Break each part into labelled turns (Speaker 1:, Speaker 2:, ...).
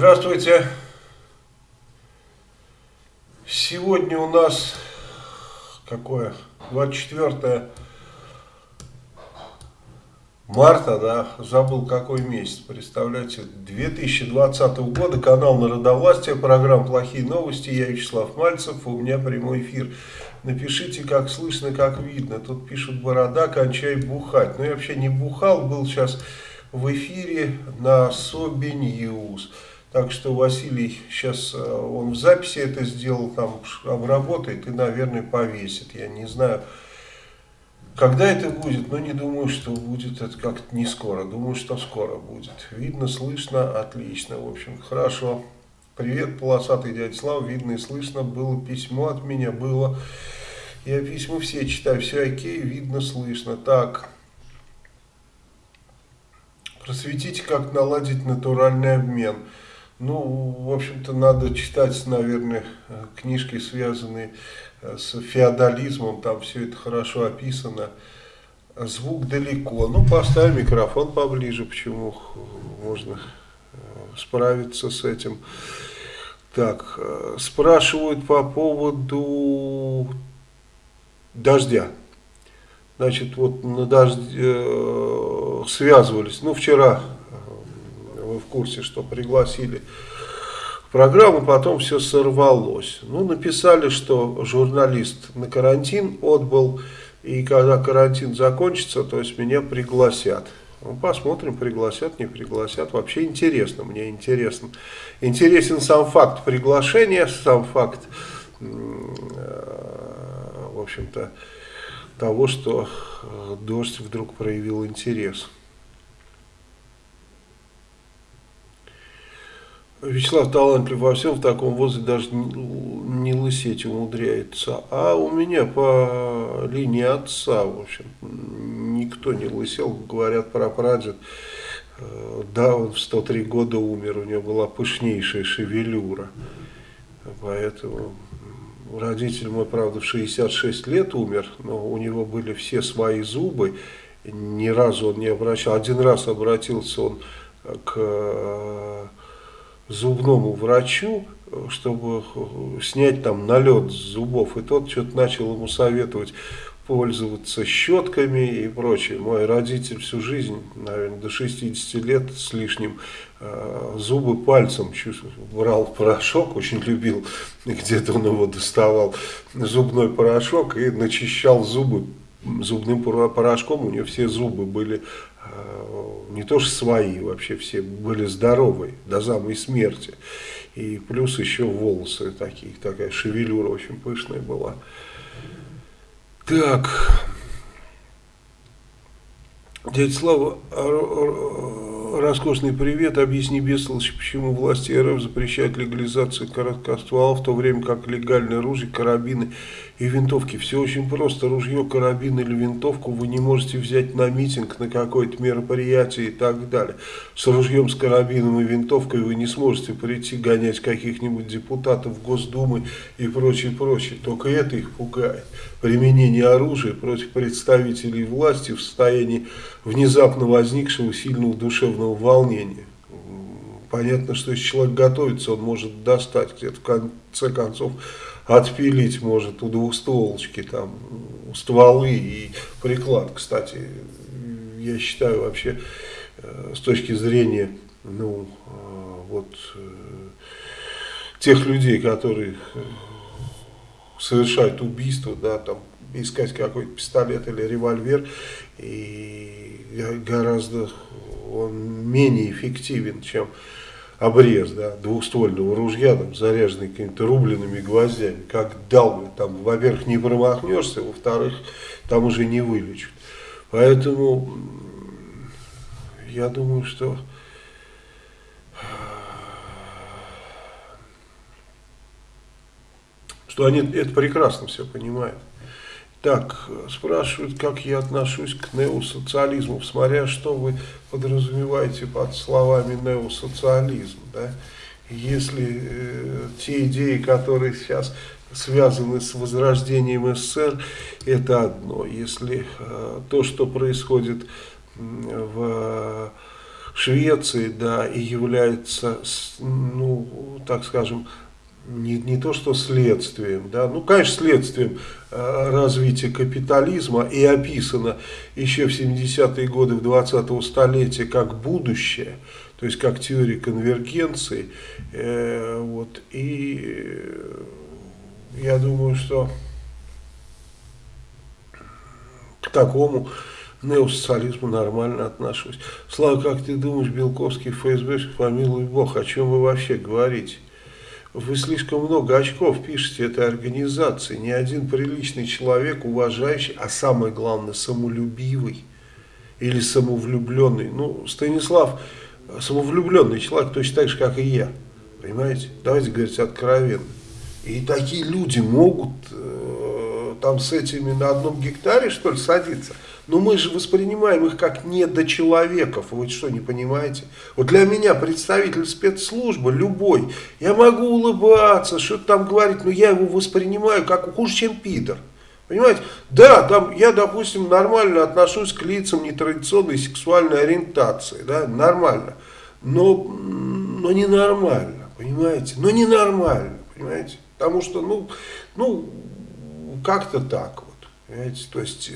Speaker 1: Здравствуйте. Сегодня у нас какое? 24 марта, да, забыл какой месяц, представляете, 2020 года, канал Народовластия, программа «Плохие новости», я Вячеслав Мальцев, у меня прямой эфир. Напишите, как слышно, как видно, тут пишут «Борода, кончай бухать». Ну, я вообще не бухал, был сейчас в эфире на Sobi News. Так что Василий сейчас, э, он в записи это сделал, там обработает и, наверное, повесит. Я не знаю, когда это будет, но не думаю, что будет это как-то не скоро. Думаю, что скоро будет. Видно, слышно, отлично. В общем, хорошо. Привет, полосатый дядя Слава. Видно и слышно. Было письмо от меня, было. Я письма все читаю, все окей, видно, слышно. Так, просветите, как наладить натуральный обмен. Ну, в общем-то, надо читать, наверное, книжки, связанные э, с феодализмом, там все это хорошо описано. Звук далеко. Ну, поставь микрофон поближе, почему можно э, справиться с этим. Так, э, спрашивают по поводу дождя. Значит, вот на дожде связывались. Ну, вчера курсе, что пригласили в программу, потом все сорвалось. Ну, написали, что журналист на карантин отбыл, и когда карантин закончится, то есть меня пригласят. Ну, посмотрим, пригласят, не пригласят. Вообще интересно, мне интересно. Интересен сам факт приглашения, сам факт, э, в общем-то, того, что э, дождь вдруг проявил интерес. Вячеслав талантлив во всем, в таком возрасте даже не лысеть умудряется. А у меня по линии отца, в общем, никто не лысел, говорят про прадед. Э, да, он в 103 года умер, у него была пышнейшая шевелюра. Поэтому родитель мой, правда, в 66 лет умер, но у него были все свои зубы. Ни разу он не обращал. Один раз обратился он к зубному врачу, чтобы снять там налет с зубов. И тот что-то начал ему советовать пользоваться щетками и прочее. Мой родитель всю жизнь, наверное, до 60 лет с лишним, э, зубы пальцем брал порошок, очень любил, где-то он его доставал, зубной порошок и начищал зубы зубным порошком. У него все зубы были Э, не то что свои, вообще все были здоровы до самой смерти. И плюс еще волосы такие, такая шевелюра очень пышная была. Так, дядя Слава, роскошный привет. Объясни, бестолочь, почему власти РФ запрещают легализацию короткоствола, в то время как легальные ружья, карабины и винтовки. Все очень просто. Ружье, карабин или винтовку вы не можете взять на митинг, на какое-то мероприятие и так далее. С ружьем, с карабином и винтовкой вы не сможете прийти гонять каких-нибудь депутатов Госдумы и прочее, прочее. Только это их пугает. Применение оружия против представителей власти в состоянии внезапно возникшего сильного душевного волнения. Понятно, что если человек готовится, он может достать где-то в конце концов, отпилить может у двухстволочки там стволы и приклад. Кстати, я считаю вообще э, с точки зрения ну, э, вот, э, тех людей, которые совершают убийство, да, там искать какой-то пистолет или револьвер, и гораздо он менее эффективен, чем обрез да, двухствольного ружья, там, заряженный какими-то рубленными гвоздями. Как дал, там, во-первых, не промахнешься, во-вторых, там уже не вылечат. Поэтому я думаю, что что они это прекрасно все понимают. Так, спрашивают, как я отношусь к неосоциализму, смотря что вы подразумеваете под словами неосоциализм. Да? Если э, те идеи, которые сейчас связаны с возрождением СССР, это одно. Если э, то, что происходит в Швеции, да, и является, ну, так скажем, не, не то что следствием, да, ну, конечно, следствием э, развития капитализма и описано еще в 70-е годы в 20-го столетия как будущее, то есть как теория конвергенции, э, вот, и я думаю, что к такому неосоциализму нормально отношусь. Слава, как ты думаешь, Белковский ФСБ, помилуй Бог, о чем вы вообще говорите? Вы слишком много очков пишете этой организации. Ни один приличный человек, уважающий, а самое главное, самолюбивый или самовлюбленный. Ну, Станислав, самовлюбленный человек точно так же, как и я. Понимаете? Давайте говорить откровенно. И такие люди могут э, там с этими на одном гектаре, что ли, садиться. Но мы же воспринимаем их как недочеловеков. Вы что, не понимаете? Вот для меня представитель спецслужбы, любой, я могу улыбаться, что-то там говорить, но я его воспринимаю как хуже, чем пидор. Понимаете? Да, там я, допустим, нормально отношусь к лицам нетрадиционной сексуальной ориентации, да, нормально. Но, но не нормально, понимаете? Но не нормально, понимаете? Потому что, ну, ну как-то так Понимаете? То есть,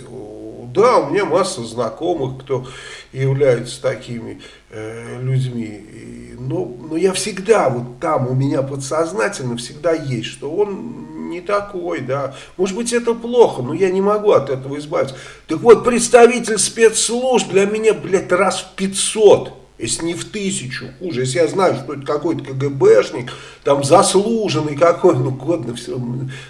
Speaker 1: да, у меня масса знакомых, кто является такими э, людьми. Но, но я всегда, вот там у меня подсознательно всегда есть, что он не такой, да. Может быть, это плохо, но я не могу от этого избавиться. Так вот, представитель спецслужб для меня, блядь, раз в 500 если не в тысячу, хуже, если я знаю, что это какой-то КГБшник, там заслуженный какой, ну годно все,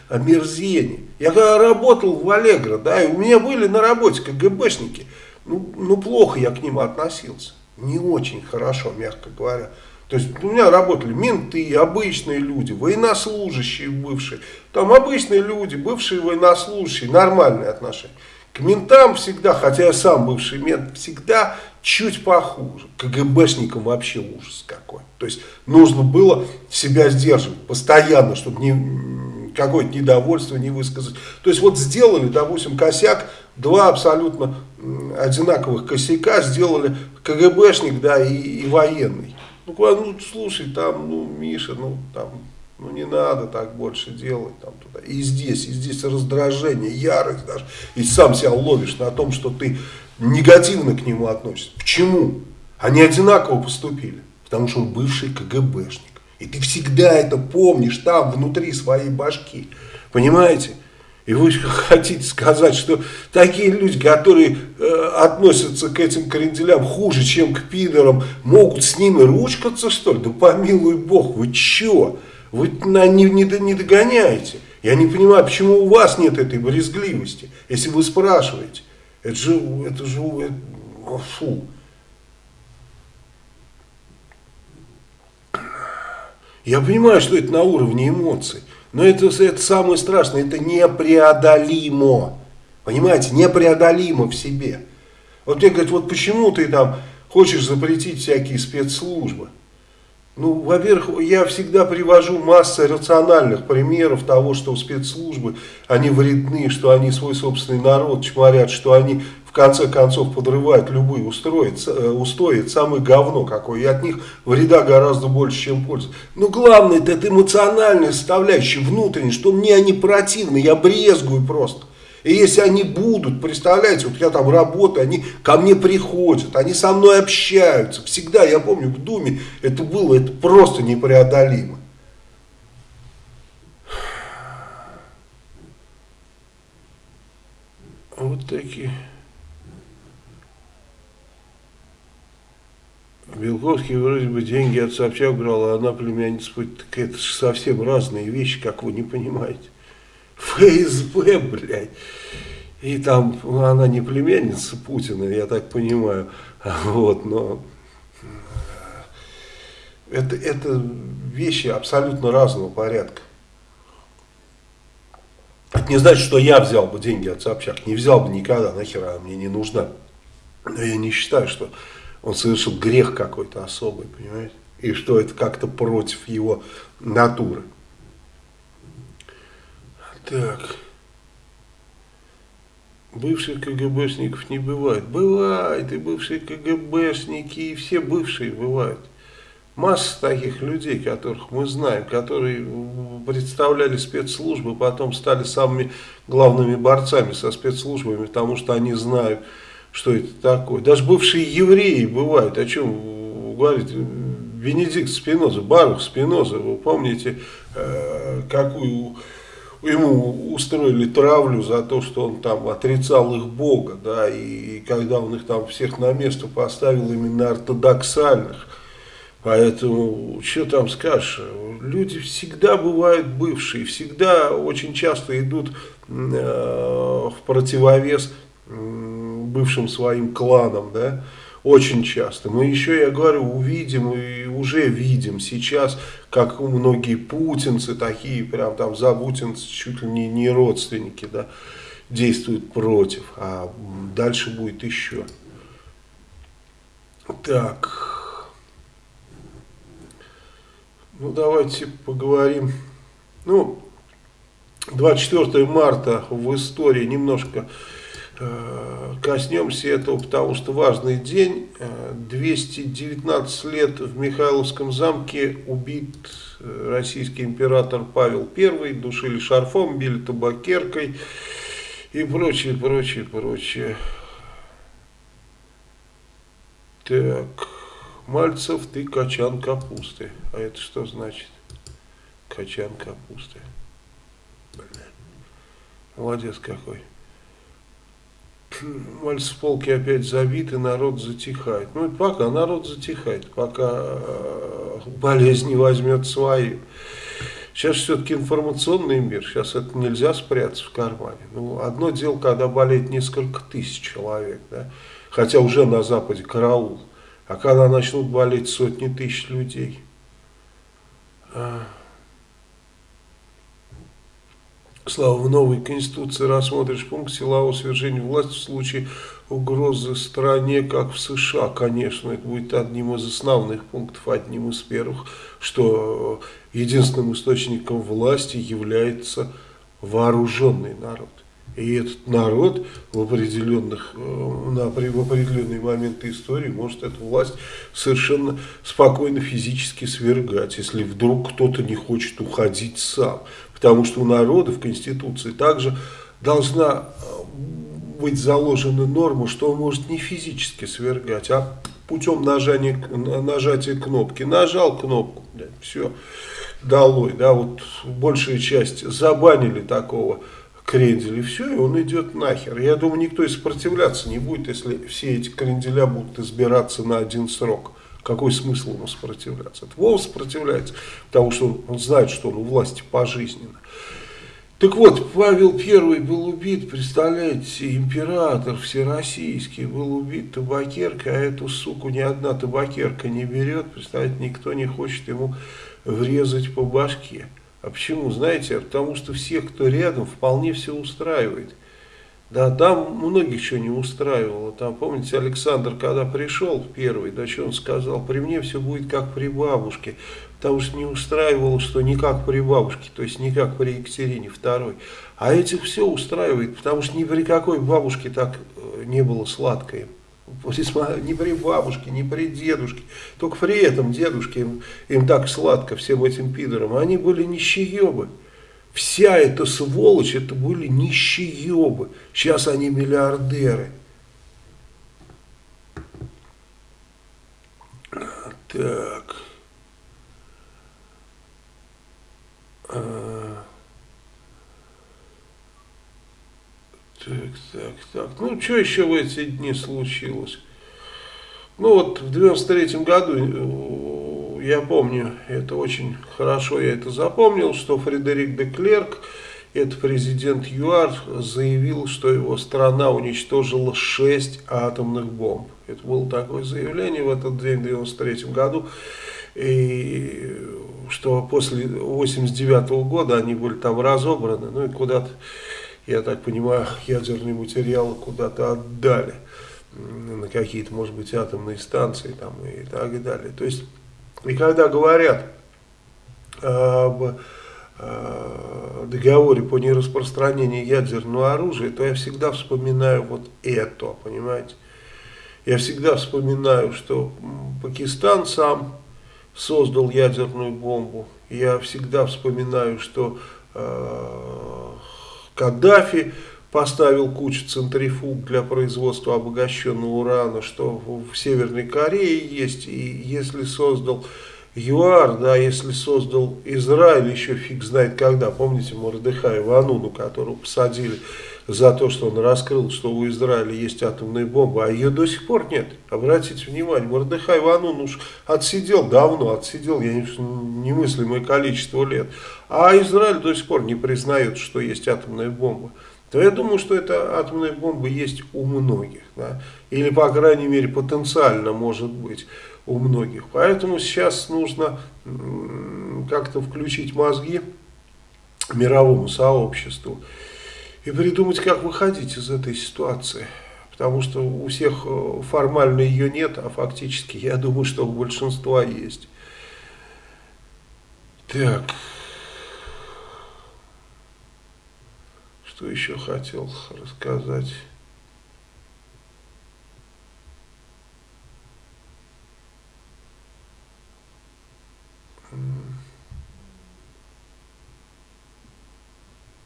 Speaker 1: омерзение. Я когда работал в Аллегро, да, и у меня были на работе КГБшники, ну, ну плохо я к ним относился, не очень хорошо, мягко говоря. То есть у меня работали менты, обычные люди, военнослужащие бывшие, там обычные люди, бывшие военнослужащие, нормальные отношения. К ментам всегда, хотя я сам бывший мент, всегда чуть похуже. КГБшникам вообще ужас какой. То есть нужно было себя сдерживать постоянно, чтобы не, какое-то недовольство не высказать. То есть вот сделали, допустим, косяк, два абсолютно одинаковых косяка сделали КГБшник, да, и, и военный. Ну, ну, слушай, там, ну, Миша, ну, там, ну не надо так больше делать там туда. И здесь, и здесь раздражение, ярость даже. И сам себя ловишь на том, что ты негативно к нему относишься. Почему? Они одинаково поступили. Потому что он бывший КГБшник. И ты всегда это помнишь там, внутри своей башки. Понимаете? И вы хотите сказать, что такие люди, которые э, относятся к этим кренделям хуже, чем к пидорам, могут с ними ручкаться, что ли? Да помилуй бог, вы чё? Вы не, не, не догоняете. Я не понимаю, почему у вас нет этой брезгливости, если вы спрашиваете. Это же, это же, это, фу. Я понимаю, что это на уровне эмоций, но это, это самое страшное, это непреодолимо. Понимаете, непреодолимо в себе. Вот мне говорят, вот почему ты там хочешь запретить всякие спецслужбы? Ну, во-первых, я всегда привожу массу рациональных примеров того, что спецслужбы, они вредны, что они свой собственный народ чморят, что они в конце концов подрывают любые устои, э, устои, самое говно какое, и от них вреда гораздо больше, чем пользы. Но главное, это, это эмоциональная составляющая, внутренняя, что мне они противны, я брезгую просто. И если они будут, представляете, вот я там работаю, они ко мне приходят, они со мной общаются. Всегда, я помню, в Думе это было, это просто непреодолимо. Вот такие. Белковский вроде бы деньги от Собчак брал, а она племянница. Так это же совсем разные вещи, как вы не понимаете. ФСБ, блядь. И там она не племянница Путина, я так понимаю. Вот, но это, это вещи абсолютно разного порядка. Это не значит, что я взял бы деньги от Собчак. Не взял бы никогда, нахера мне не нужна. Но я не считаю, что он совершил грех какой-то особый, понимаете? И что это как-то против его натуры. Так. бывших КГБшников не бывает. Бывает и бывшие КГБшники, и все бывшие бывают. Масса таких людей, которых мы знаем, которые представляли спецслужбы, потом стали самыми главными борцами со спецслужбами, потому что они знают, что это такое. Даже бывшие евреи бывают, о чем говорит Бенедикт Спиноза, Барух Спиноза, вы помните, э, какую ему устроили травлю за то, что он там отрицал их Бога, да, и когда он их там всех на место поставил именно ортодоксальных, Поэтому, что там скажешь, люди всегда бывают бывшие, всегда очень часто идут э, в противовес бывшим своим кланам, да, очень часто. Мы еще, я говорю, увидим и уже видим сейчас, как многие путинцы, такие прям там забутинцы, чуть ли не, не родственники, да, действуют против, а дальше будет еще. Так... Ну, давайте поговорим. Ну, 24 марта в истории немножко коснемся этого, потому что важный день. 219 лет в Михайловском замке убит э, российский император Павел I. Душили шарфом, били табакеркой и прочее, прочее, прочее. Так... Мальцев, ты качан капусты. А это что значит? Качан капусты. Блин. Молодец какой. Мальцев полки опять забиты, народ затихает. Ну, это пока народ затихает, пока э, болезнь не возьмет свою. Сейчас все-таки информационный мир, сейчас это нельзя спрятаться в кармане. Ну, одно дело, когда болеет несколько тысяч человек, да, хотя уже на Западе караул. А когда начнут болеть сотни тысяч людей? А. Слава, в новой Конституции рассмотришь пункт силового свержения власти в случае угрозы стране, как в США. Конечно, это будет одним из основных пунктов, одним из первых, что единственным источником власти является вооруженный народ. И этот народ в, определенных, э, на, в определенные моменты истории может эту власть совершенно спокойно физически свергать, если вдруг кто-то не хочет уходить сам. Потому что у народа в Конституции также должна э, быть заложена норма, что он может не физически свергать, а путем нажания, нажатия кнопки. Нажал кнопку, блядь, все, долой. Да, вот большая часть забанили такого крендель, и все, и он идет нахер. Я думаю, никто и сопротивляться не будет, если все эти кренделя будут избираться на один срок. Какой смысл ему сопротивляться? Это Вова сопротивляется, потому что он знает, что он у власти пожизненно. Так вот, Павел I был убит, представляете, император всероссийский был убит табакеркой, а эту суку ни одна табакерка не берет, представляете, никто не хочет ему врезать по башке. А почему? Знаете, потому что всех, кто рядом, вполне все устраивает. Да, там многих что не устраивало. Там, помните, Александр, когда пришел первый, да, что он сказал? При мне все будет как при бабушке. Потому что не устраивало, что не как при бабушке, то есть не как при Екатерине второй. А этих все устраивает, потому что ни при какой бабушке так э, не было сладко им ни при бабушке, ни при дедушке. Только при этом дедушке им, им так сладко, всем этим пидорам. Они были нищеебы. Вся эта сволочь, это были нищеебы. Сейчас они миллиардеры. Так. А... Так, так, так. Ну, что еще в эти дни случилось? Ну, вот в 93 году, э, я помню, это очень хорошо, я это запомнил, что Фредерик де Клерк, это президент ЮАР, заявил, что его страна уничтожила 6 атомных бомб. Это было такое заявление в этот день, в 93 году. И что после 89 -го года они были там разобраны, ну и куда-то я так понимаю, ядерные материалы куда-то отдали на какие-то, может быть, атомные станции там и так далее. То есть, и когда говорят об э, договоре по нераспространению ядерного оружия, то я всегда вспоминаю вот это, понимаете. Я всегда вспоминаю, что Пакистан сам создал ядерную бомбу. Я всегда вспоминаю, что э, Каддафи поставил кучу центрифуг для производства обогащенного урана, что в Северной Корее есть, и если создал ЮАР, да, если создал Израиль, еще фиг знает когда, помните Мордыхая Вануну, которого посадили за то, что он раскрыл, что у Израиля есть атомная бомба, а ее до сих пор нет. Обратите внимание, Мордыхай Ванун уж отсидел давно, отсидел, я не, немыслимое количество лет, а Израиль до сих пор не признает, что есть атомная бомба то я думаю, что эта атомная бомба есть у многих. Да? Или, по крайней мере, потенциально может быть у многих. Поэтому сейчас нужно как-то включить мозги мировому сообществу и придумать, как выходить из этой ситуации. Потому что у всех э, формально ее нет, а фактически, я думаю, что у большинства есть. Так... Что еще хотел рассказать?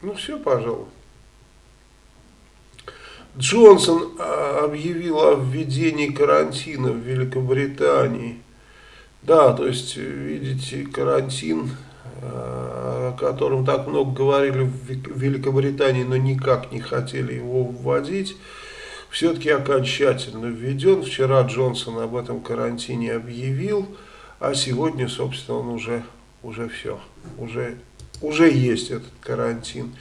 Speaker 1: Ну все, пожалуй. Джонсон а, объявил о введении карантина в Великобритании. Да, то есть, видите, карантин о котором так много говорили в Великобритании, но никак не хотели его вводить, все-таки окончательно введен. Вчера Джонсон об этом карантине объявил, а сегодня, собственно, он уже, уже все, уже, уже есть этот карантин.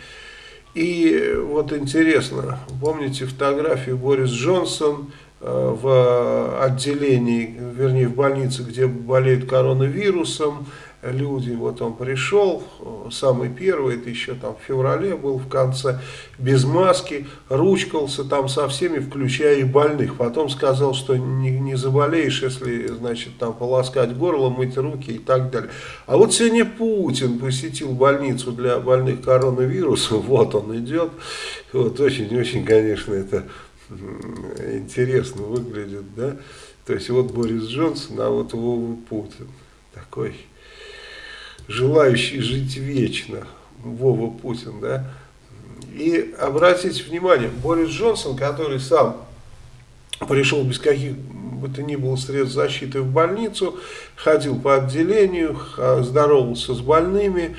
Speaker 1: И вот интересно, помните фотографию Борис Джонсон э, в отделении, вернее в больнице, где болеет коронавирусом, люди, вот он пришел, самый первый, это еще там в феврале был в конце, без маски, ручкался там со всеми, включая и больных. Потом сказал, что не, не заболеешь, если, значит, там полоскать горло, мыть руки и так далее. А вот сегодня Путин посетил больницу для больных коронавирусом, вот он идет, вот очень-очень, конечно, это интересно выглядит, да, то есть вот Борис Джонсон, а вот Вова Путин, такой желающий жить вечно, Вова Путин, да, и обратите внимание, Борис Джонсон, который сам пришел без каких бы то ни было средств защиты в больницу, ходил по отделению, здоровался с больными,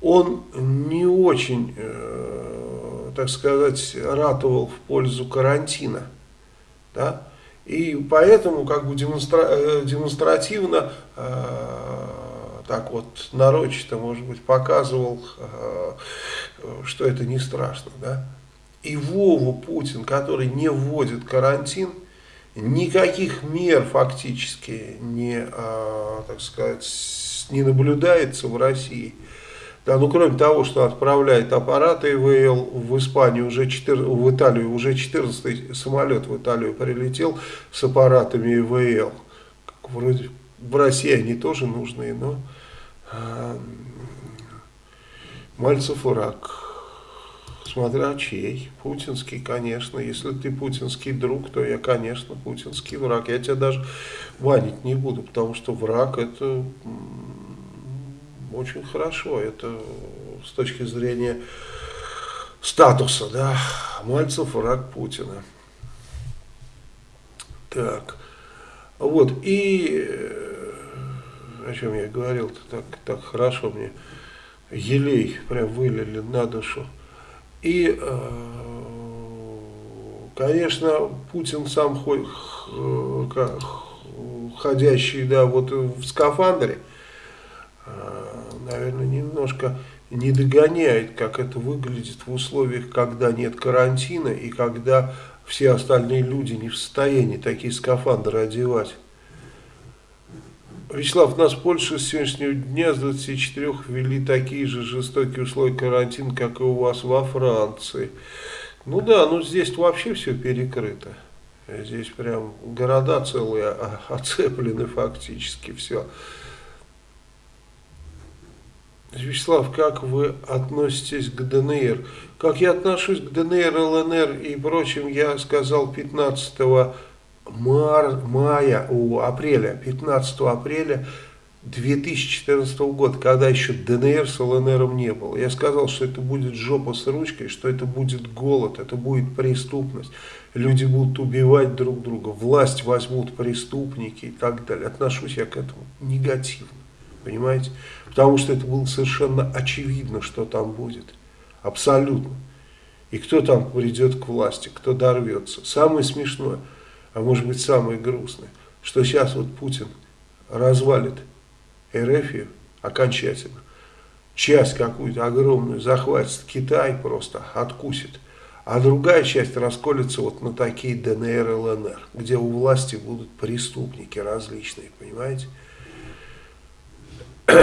Speaker 1: он не очень, э, так сказать, ратовал в пользу карантина, да, и поэтому как бы демонстра э, демонстративно э, так вот нарочито, может быть, показывал, э, что это не страшно. Да? И Вову Путин, который не вводит карантин, никаких мер фактически не, э, так сказать, не наблюдается в России. Да, ну, кроме того, что отправляет аппараты ИВЛ в Испанию, уже 4, в Италию, уже 14 самолет в Италию прилетел с аппаратами ИВЛ. Вроде в России они тоже нужны, но Мальцев враг. Смотря чей. Путинский, конечно. Если ты путинский друг, то я, конечно, путинский враг. Я тебя даже ванить не буду, потому что враг это очень хорошо. Это с точки зрения статуса, да. Мальцев враг Путина. Так. Вот. И о чем я говорил-то, так, так хорошо мне елей прям вылили на душу. И, э, конечно, Путин сам ходящий, да, вот в скафандре, э, наверное, немножко не догоняет, как это выглядит в условиях, когда нет карантина и когда все остальные люди не в состоянии такие скафандры одевать. Вячеслав, нас в Польше с сегодняшнего дня с 24 ввели такие же жестокие условия карантина, как и у вас во Франции. Ну да, ну здесь вообще все перекрыто. Здесь прям города целые оцеплены фактически все. Вячеслав, как вы относитесь к ДНР? Как я отношусь к ДНР, ЛНР и прочим, я сказал 15 мар, мая, о, апреля, 15 апреля 2014 года, когда еще ДНР с ЛНРом не было. Я сказал, что это будет жопа с ручкой, что это будет голод, это будет преступность. Люди будут убивать друг друга, власть возьмут преступники и так далее. Отношусь я к этому негативно, понимаете? Потому что это было совершенно очевидно, что там будет. Абсолютно. И кто там придет к власти, кто дорвется. Самое смешное, а может быть самое грустное, что сейчас вот Путин развалит Эрефию окончательно. Часть какую-то огромную захватит Китай просто, откусит. А другая часть расколется вот на такие ДНР и ЛНР, где у власти будут преступники различные, понимаете?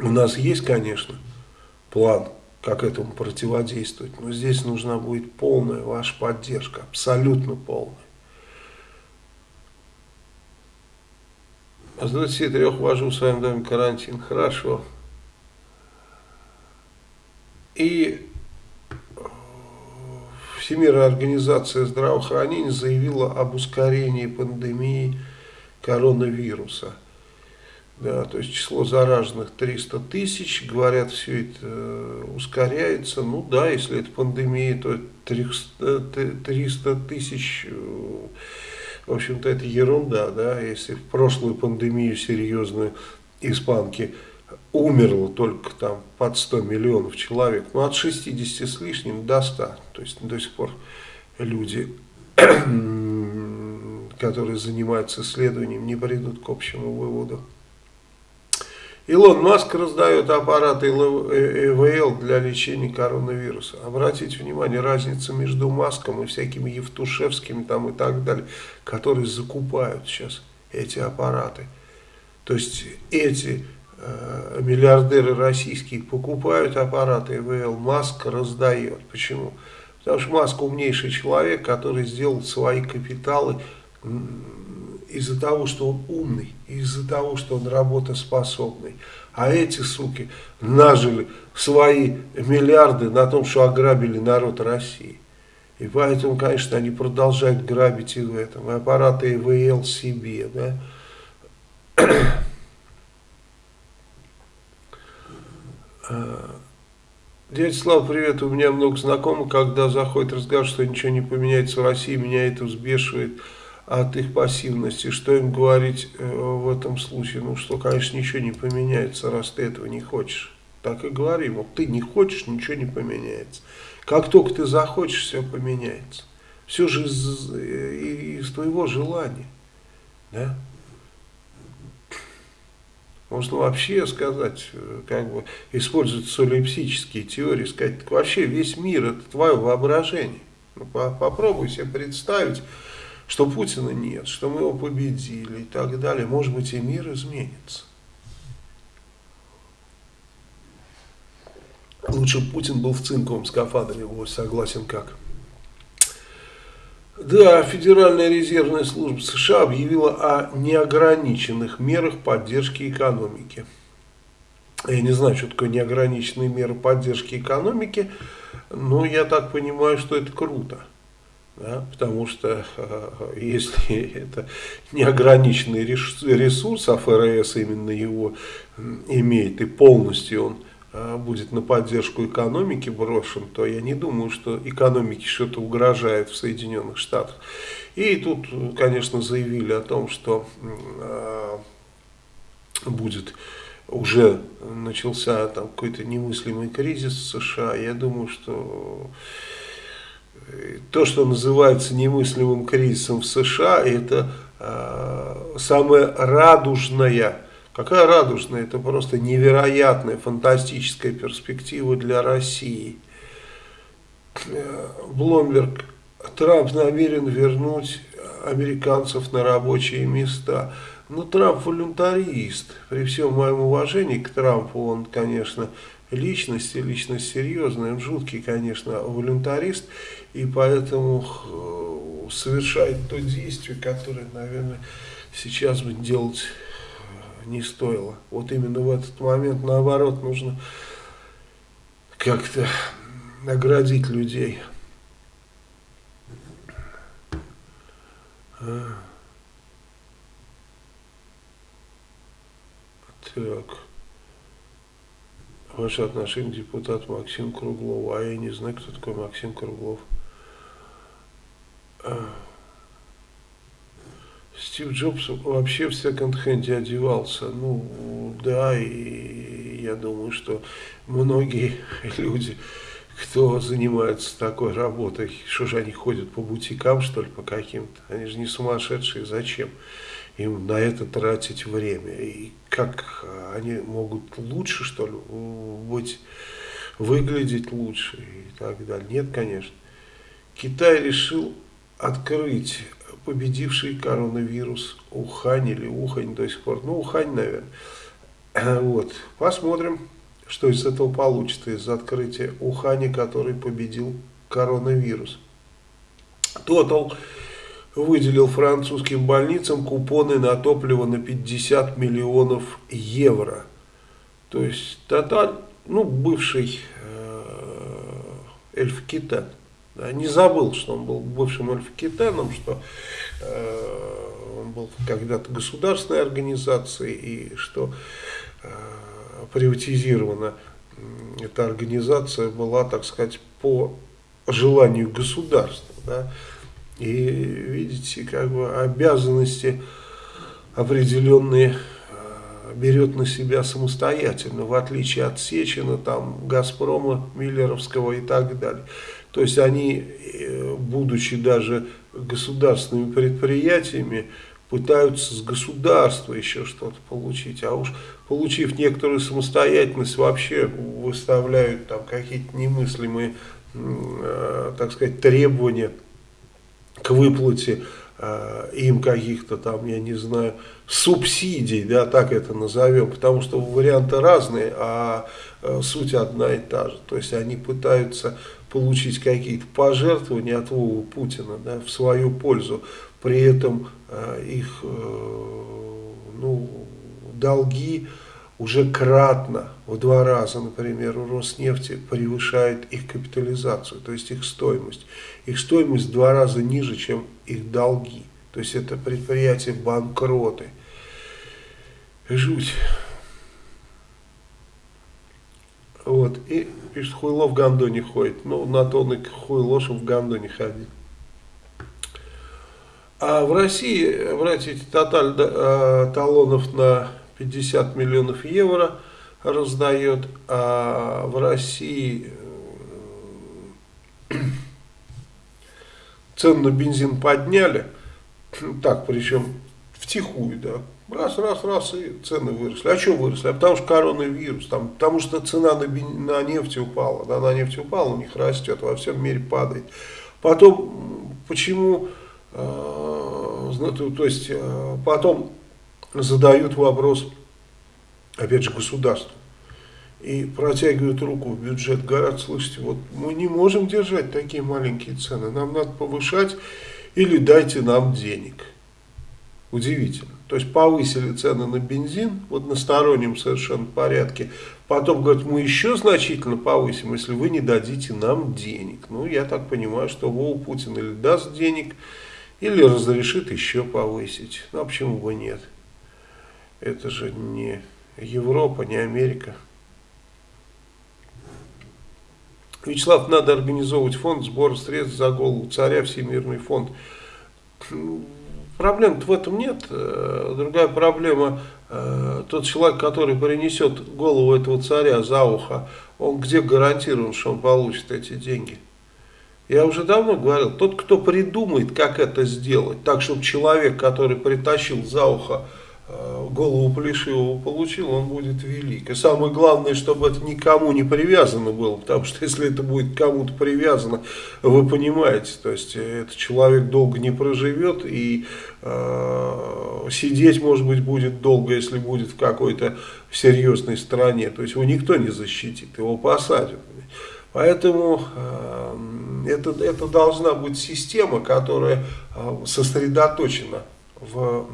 Speaker 1: У нас есть, конечно, план, как этому противодействовать, но здесь нужна будет полная ваша поддержка, абсолютно полная. А с 23 ввожу в своем доме карантин. Хорошо. И Всемирная организация здравоохранения заявила об ускорении пандемии коронавируса. Да, то есть число зараженных 300 тысяч, говорят, все это э, ускоряется. Ну да, если это пандемия, то 300 тысяч э, в общем-то, это ерунда, да, если в прошлую пандемию серьезную испанки умерло только там под 100 миллионов человек, ну от 60 с лишним до 100, то есть до сих пор люди, которые занимаются исследованием, не придут к общему выводу. Илон Маск раздает аппараты ИВЛ для лечения коронавируса. Обратите внимание, разница между Маском и всякими Евтушевскими там и так далее, которые закупают сейчас эти аппараты. То есть эти э, миллиардеры российские покупают аппараты ИВЛ, Маск раздает. Почему? Потому что Маск умнейший человек, который сделал свои капиталы из-за того, что он умный, из-за того, что он работоспособный. А эти суки нажили свои миллиарды на том, что ограбили народ России. И поэтому, конечно, они продолжают грабить и в этом. И аппараты ИВЛ себе, да. А, Дядя Слава, привет. У меня много знакомых, когда заходит разговор, что ничего не поменяется в России, меня это взбешивает от их пассивности. Что им говорить э, в этом случае? Ну, что, конечно, ничего не поменяется, раз ты этого не хочешь. Так и говори, вот ты не хочешь, ничего не поменяется. Как только ты захочешь, все поменяется. Все же из, из твоего желания. Да? Можно вообще сказать, э, как бы использовать солипсические теории, сказать, вообще весь мир это твое воображение. Ну, попробуй себе представить, что Путина нет, что мы его победили и так далее, может быть и мир изменится. Лучше Путин был в цинковом скафандре, вот согласен как. Да, Федеральная резервная служба США объявила о неограниченных мерах поддержки экономики. Я не знаю, что такое неограниченные меры поддержки экономики, но я так понимаю, что это круто. Да, потому что э, если это неограниченный ресурс, а ФРС именно его имеет и полностью он э, будет на поддержку экономики брошен, то я не думаю, что экономике что-то угрожает в Соединенных Штатах. И тут, конечно, заявили о том, что э, будет уже начался там какой-то немыслимый кризис в США. Я думаю, что то, что называется немыслимым кризисом в США, это э, самая радужная, какая радужная, это просто невероятная, фантастическая перспектива для России. Бломберг, Трамп намерен вернуть американцев на рабочие места. Ну, Трамп волюнтарист. При всем моем уважении к Трампу, он, конечно, личность, и личность серьезная, он жуткий, конечно, волюнтарист, и поэтому э, совершает то действие, которое, наверное, сейчас бы делать не стоило. Вот именно в этот момент, наоборот, нужно как-то наградить людей. А. Так. Ваше отношение к депутату Максиму Круглову. А я не знаю, кто такой Максим Круглов. А. Стив Джобс вообще в секонд-хенде одевался. Ну, да, и я думаю, что многие люди, кто занимается такой работой, что же они ходят по бутикам, что ли, по каким-то? Они же не сумасшедшие, зачем им на это тратить время? И как они могут лучше, что ли, быть, выглядеть лучше и так далее? Нет, конечно. Китай решил открыть победивший коронавирус Ухань или Ухань до сих пор. Ну, Ухань, наверное. Вот. Посмотрим, что из этого получится, из открытия Ухани, который победил коронавирус. Total выделил французским больницам купоны на топливо на 50 миллионов евро. То есть Тоталь, ну, бывший э, Эльф-Китан, да, не забыл, что он был бывшим Эльф-Китаном, что э, он был когда-то государственной организацией и что э, приватизирована эта организация была, так сказать, по желанию государства. Да? И видите, как бы обязанности определенные э, берет на себя самостоятельно, в отличие от Сечина, там, Газпрома, Миллеровского и так далее. То есть они, э, будучи даже государственными предприятиями, пытаются с государства еще что-то получить, а уж получив некоторую самостоятельность, вообще выставляют там какие-то немыслимые, э, так сказать, требования к выплате э, им каких-то там, я не знаю, субсидий, да, так это назовем, потому что варианты разные, а э, суть одна и та же. То есть они пытаются получить какие-то пожертвования от Вовы Путина да, в свою пользу, при этом э, их э, ну, долги уже кратно, в два раза, например, у Роснефти превышает их капитализацию, то есть их стоимость. Их стоимость в два раза ниже, чем их долги. То есть это предприятия банкроты. Жуть. Вот. И пишет, хуйло в гондоне ходит. Ну, на то он и хуйло, чтобы в гондоне ходить. А в России, братья, тоталь э, талонов на 50 миллионов евро раздает, а в России э, цену на бензин подняли, так, причем втихую, да, раз, раз, раз, и цены выросли. А что выросли? А потому что коронавирус, там, потому что цена на, на нефть упала, да, на нефть упала, у них растет, во всем мире падает. Потом, почему Э, то есть э, потом задают вопрос, опять же, государству. И протягивают руку в бюджет, говорят, слышите, вот мы не можем держать такие маленькие цены, нам надо повышать или дайте нам денег. Удивительно. То есть повысили цены на бензин в одностороннем совершенно порядке. Потом говорят, мы еще значительно повысим, если вы не дадите нам денег. Ну, я так понимаю, что Вова Путин или даст денег, или разрешит еще повысить. Ну, а почему бы нет? Это же не Европа, не Америка. Вячеслав, надо организовывать фонд сбора средств за голову царя, Всемирный фонд. Проблем в этом нет. Э, другая проблема, э, тот человек, который принесет голову этого царя за ухо, он где гарантирован, что он получит эти деньги? Я уже давно говорил, тот, кто придумает, как это сделать, так, чтобы человек, который притащил за ухо голову Плешивого получил, он будет велик. И самое главное, чтобы это никому не привязано было, потому что если это будет кому-то привязано, вы понимаете, то есть этот человек долго не проживет и э, сидеть, может быть, будет долго, если будет в какой-то серьезной стране. То есть его никто не защитит, его посадят. Поэтому э, это, это должна быть система, которая э, сосредоточена в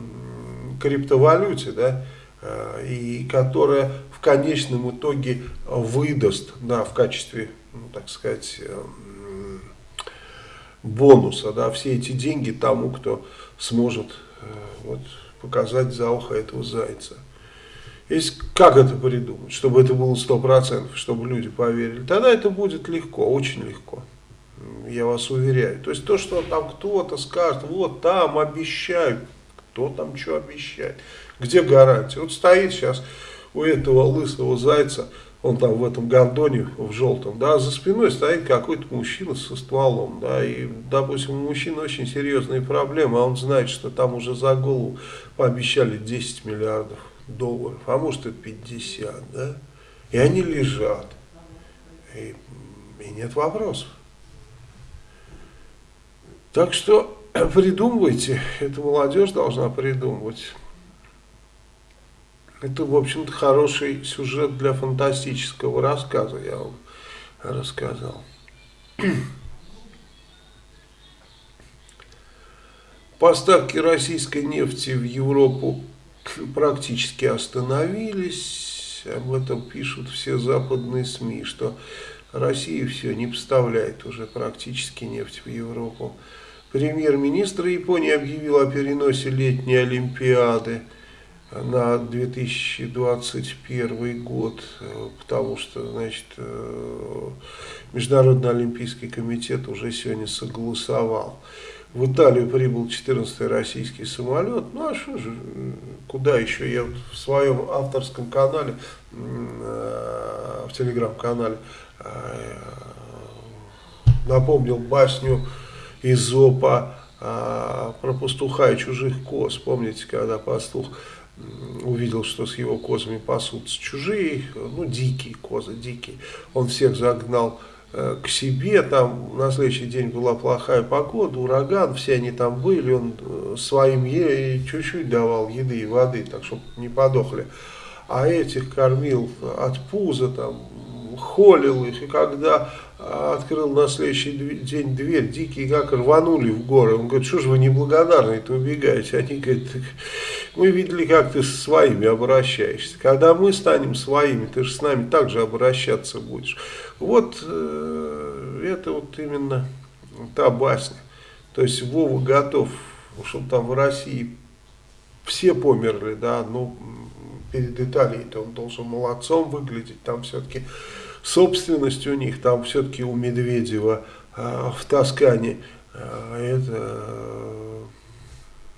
Speaker 1: криптовалюте, да, э, и которая в конечном итоге выдаст да, в качестве, ну, так сказать, э, бонуса да, все эти деньги тому, кто сможет вот, показать за ухо этого зайца. Если, как это придумать, чтобы это было 100%, чтобы люди поверили, тогда это будет легко, очень легко я вас уверяю. То есть то, что там кто-то скажет, вот там обещают, кто там что обещает, где гарантия? Вот стоит сейчас у этого лысого зайца, он там в этом гондоне, в желтом, да, за спиной стоит какой-то мужчина со стволом, да, и, допустим, у мужчины очень серьезные проблемы, а он знает, что там уже за голову пообещали 10 миллиардов долларов, а может и 50, да, и они лежат, и, и нет вопросов. Так что придумывайте, это молодежь должна придумывать. Это, в общем-то, хороший сюжет для фантастического рассказа, я вам рассказал. Поставки российской нефти в Европу практически остановились. Об этом пишут все западные СМИ, что Россия все не поставляет уже практически нефть в Европу. Премьер-министр Японии объявил о переносе летней Олимпиады на 2021 год, потому что, значит, э, Международный Олимпийский комитет уже сегодня согласовал. В Италию прибыл 14-й российский самолет. Ну а что же, куда еще? Я в своем авторском канале, э, в телеграм-канале, э, напомнил басню Изопа а, про пастуха и чужих коз. Помните, когда пастух увидел, что с его козами пасутся чужие, ну, дикие козы, дикие. Он всех загнал э, к себе, там на следующий день была плохая погода, ураган, все они там были, он э, своим чуть-чуть давал еды и воды, так чтобы не подохли. А этих кормил от пуза, там, холил их, и когда открыл на следующий день дверь, дикие как рванули в горы. Он говорит, что же вы неблагодарные-то убегаете? Они говорят, мы видели, как ты со своими обращаешься. Когда мы станем своими, ты же с нами также обращаться будешь. Вот э, это вот именно та басня. То есть Вова готов, чтобы там в России все померли, да, ну, перед Италией-то он должен молодцом выглядеть, там все-таки собственность у них, там все-таки у Медведева э, в Тоскане э, это э,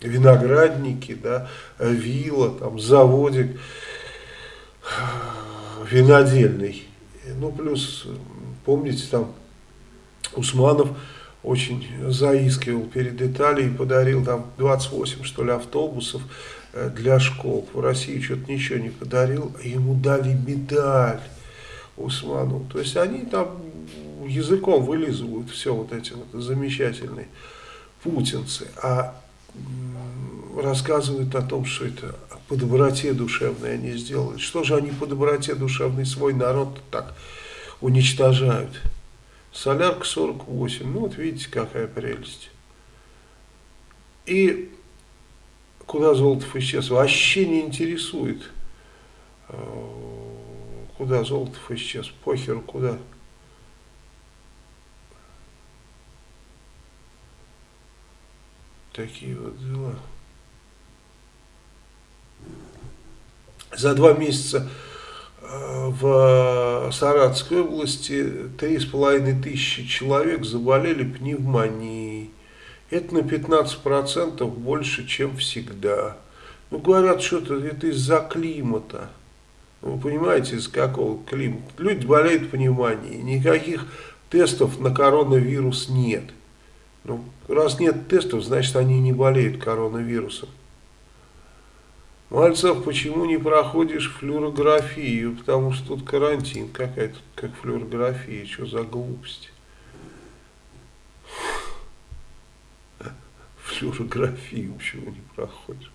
Speaker 1: виноградники, да, вилла, там заводик винодельный. Ну, плюс, помните, там Усманов очень заискивал перед Италией, подарил там 28, что ли, автобусов для школ. В России что-то ничего не подарил, а ему дали медаль. Усману. То есть они там языком вылизывают все вот эти вот замечательные путинцы, а рассказывают о том, что это по доброте душевной они сделали. Что же они по доброте душевной свой народ так уничтожают? Солярка 48, ну вот видите, какая прелесть. И куда Золотов исчез, вообще не интересует Куда Золотов исчез? Похеру куда? Такие вот дела. За два месяца э, в Саратовской области три с половиной тысячи человек заболели пневмонией. Это на 15% больше, чем всегда. Ну, говорят, что это из-за климата. Вы понимаете, из какого климата? Люди болеют пневмонией, никаких тестов на коронавирус нет. Ну, раз нет тестов, значит они не болеют коронавирусом. Мальцев, почему не проходишь флюорографию? Потому что тут карантин. Какая тут как флюорография? Что за глупость? Флюорографию почему не проходишь?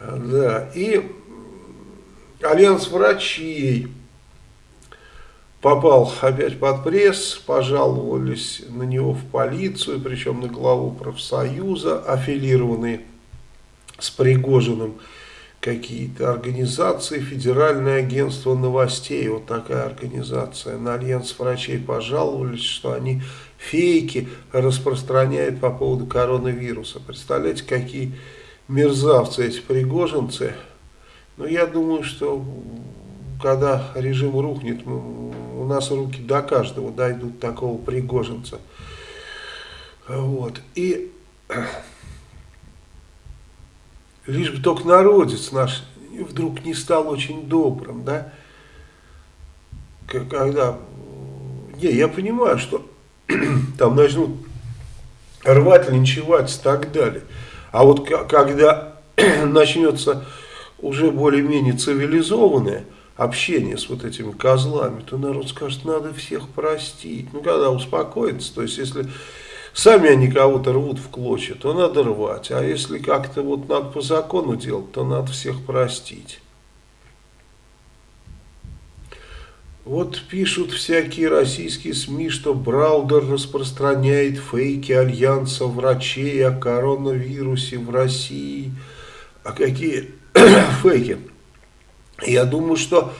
Speaker 1: Да, и Альянс врачей попал опять под пресс, пожаловались на него в полицию, причем на главу профсоюза, аффилированные с Пригожиным какие-то организации, Федеральное агентство новостей, вот такая организация, на Альянс врачей пожаловались, что они фейки распространяют по поводу коронавируса. Представляете, какие мерзавцы эти пригожинцы. Но я думаю, что когда режим рухнет, у нас руки до каждого дойдут такого пригожинца. Вот. И лишь бы только народец наш вдруг не стал очень добрым, да, когда, не, я понимаю, что там начнут рвать, линчевать и так далее, а вот когда начнется уже более-менее цивилизованное общение с вот этими козлами, то народ скажет, надо всех простить, ну, когда успокоится, то есть, если Сами они кого-то рвут в клочья, то надо рвать. А если как-то вот надо по закону делать, то надо всех простить. Вот пишут всякие российские СМИ, что Браудер распространяет фейки Альянса врачей о коронавирусе в России. А какие фейки? Я думаю, что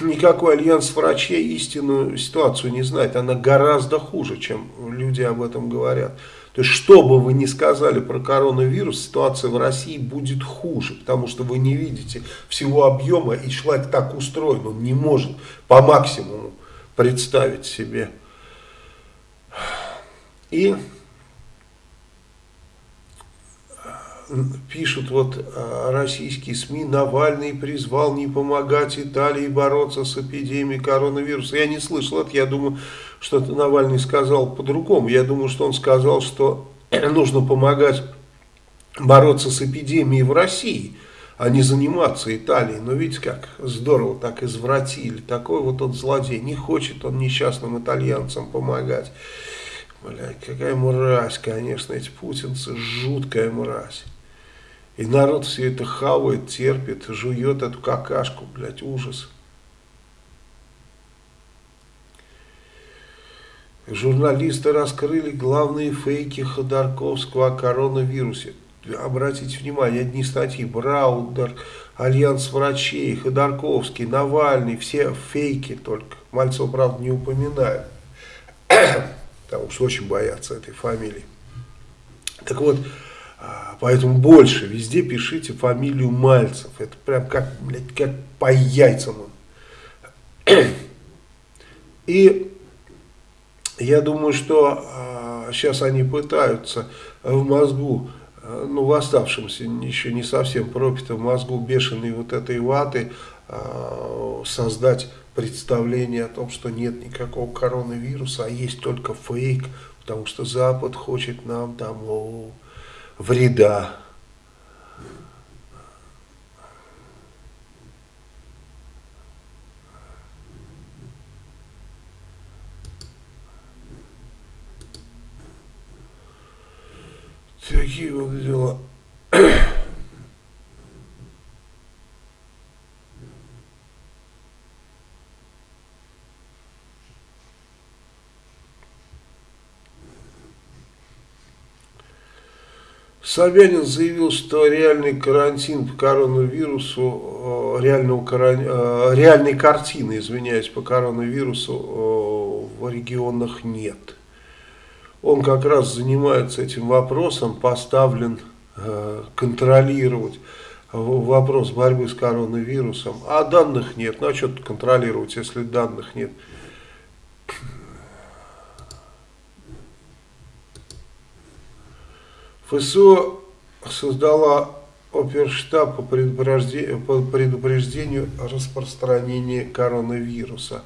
Speaker 1: никакой альянс врачей истинную ситуацию не знает. Она гораздо хуже, чем люди об этом говорят. То есть, что бы вы ни сказали про коронавирус, ситуация в России будет хуже, потому что вы не видите всего объема, и человек так устроен, он не может по максимуму представить себе. И пишут вот а, российские СМИ, Навальный призвал не помогать Италии бороться с эпидемией коронавируса. Я не слышал это, я думаю, что Навальный сказал по-другому. Я думаю, что он сказал, что нужно помогать бороться с эпидемией в России, а не заниматься Италией. Но видите, как здорово так извратили. Такой вот он злодей. Не хочет он несчастным итальянцам помогать. Блядь, какая мразь, конечно, эти путинцы, жуткая мразь. И народ все это хавает, терпит, жует эту какашку, блядь, ужас. Журналисты раскрыли главные фейки Ходорковского о коронавирусе. Обратите внимание, одни статьи, Браудер, Альянс врачей, Ходорковский, Навальный, все фейки только. Мальцева, правда, не упоминают, потому что очень боятся этой фамилии. Так вот, поэтому больше везде пишите фамилию Мальцев. Это прям как, блядь, как по яйцам. И я думаю, что а, сейчас они пытаются в мозгу, а, ну в оставшемся еще не совсем пропитом мозгу бешеной вот этой ваты а, создать представление о том, что нет никакого коронавируса, а есть только фейк, потому что Запад хочет нам там... О, вреда. Такие вот дела. Собянин заявил, что реальный карантин по коронавирусу, э, реального, э, реальной картины, извиняюсь, по коронавирусу э, в регионах нет. Он как раз занимается этим вопросом, поставлен контролировать вопрос борьбы с коронавирусом. А данных нет. Ну а что контролировать, если данных нет? ФСО создала оперштаб по предупреждению, по предупреждению распространения коронавируса.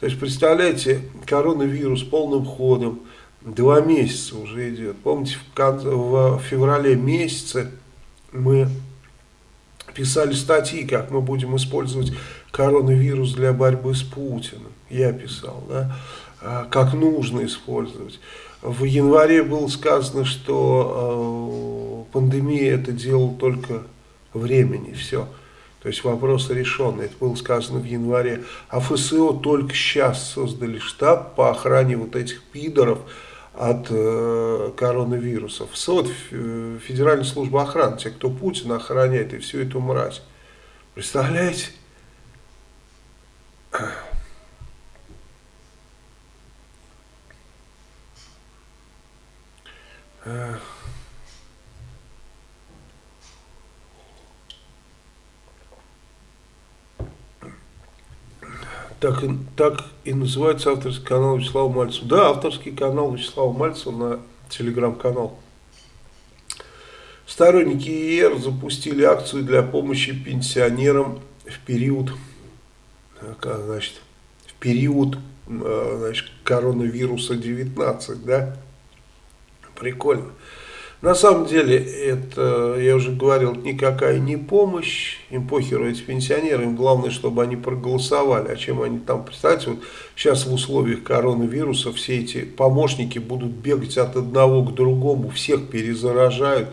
Speaker 1: То есть, представляете, коронавирус полным ходом, два месяца уже идет. Помните, в, в феврале месяце мы писали статьи, как мы будем использовать коронавирус для борьбы с Путиным. Я писал, да, а, как нужно использовать. В январе было сказано, что э, пандемия это дело только времени, все. То есть вопрос решен, это было сказано в январе. А ФСО только сейчас создали штаб по охране вот этих пидоров от э, коронавируса. ФСО, Федеральная служба охраны, те, кто Путина охраняет и всю эту мразь. Представляете? Так, так и называется авторский канал Вячеслава Мальцева. Да, авторский канал Вячеслава Мальцева на телеграм-канал. Сторонники ИР запустили акцию для помощи пенсионерам в период, как, значит, в период значит, коронавируса 19, да? Прикольно. На самом деле, это, я уже говорил, никакая не помощь, им похеру эти пенсионеры, им главное, чтобы они проголосовали, а чем они там, представьте, вот сейчас в условиях коронавируса все эти помощники будут бегать от одного к другому, всех перезаражают,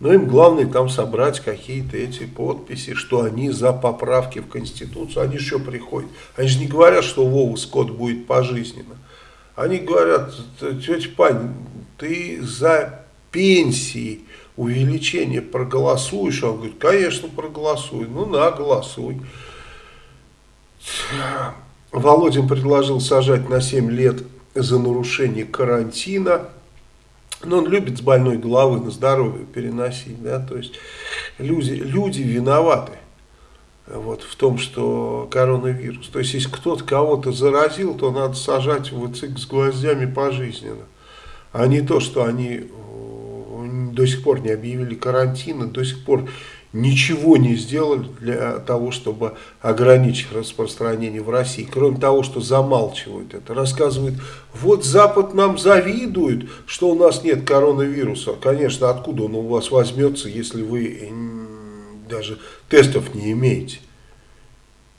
Speaker 1: но им главное там собрать какие-то эти подписи, что они за поправки в Конституцию, они еще приходят, они же не говорят, что Вова Скотт будет пожизненно, они говорят, тетя Пань, ты за пенсии, увеличение проголосуешь? Он говорит, конечно, проголосуй. Ну, на, голосуй. Володин предложил сажать на 7 лет за нарушение карантина. Но он любит с больной головы на здоровье переносить. Да? То есть люди, люди виноваты вот, в том, что коронавирус. То есть если кто-то кого-то заразил, то надо сажать в ЦИК с гвоздями пожизненно. А не то, что они до сих пор не объявили карантина, до сих пор ничего не сделали для того, чтобы ограничить распространение в России, кроме того, что замалчивают это. Рассказывают, вот Запад нам завидует, что у нас нет коронавируса. Конечно, откуда он у вас возьмется, если вы даже тестов не имеете.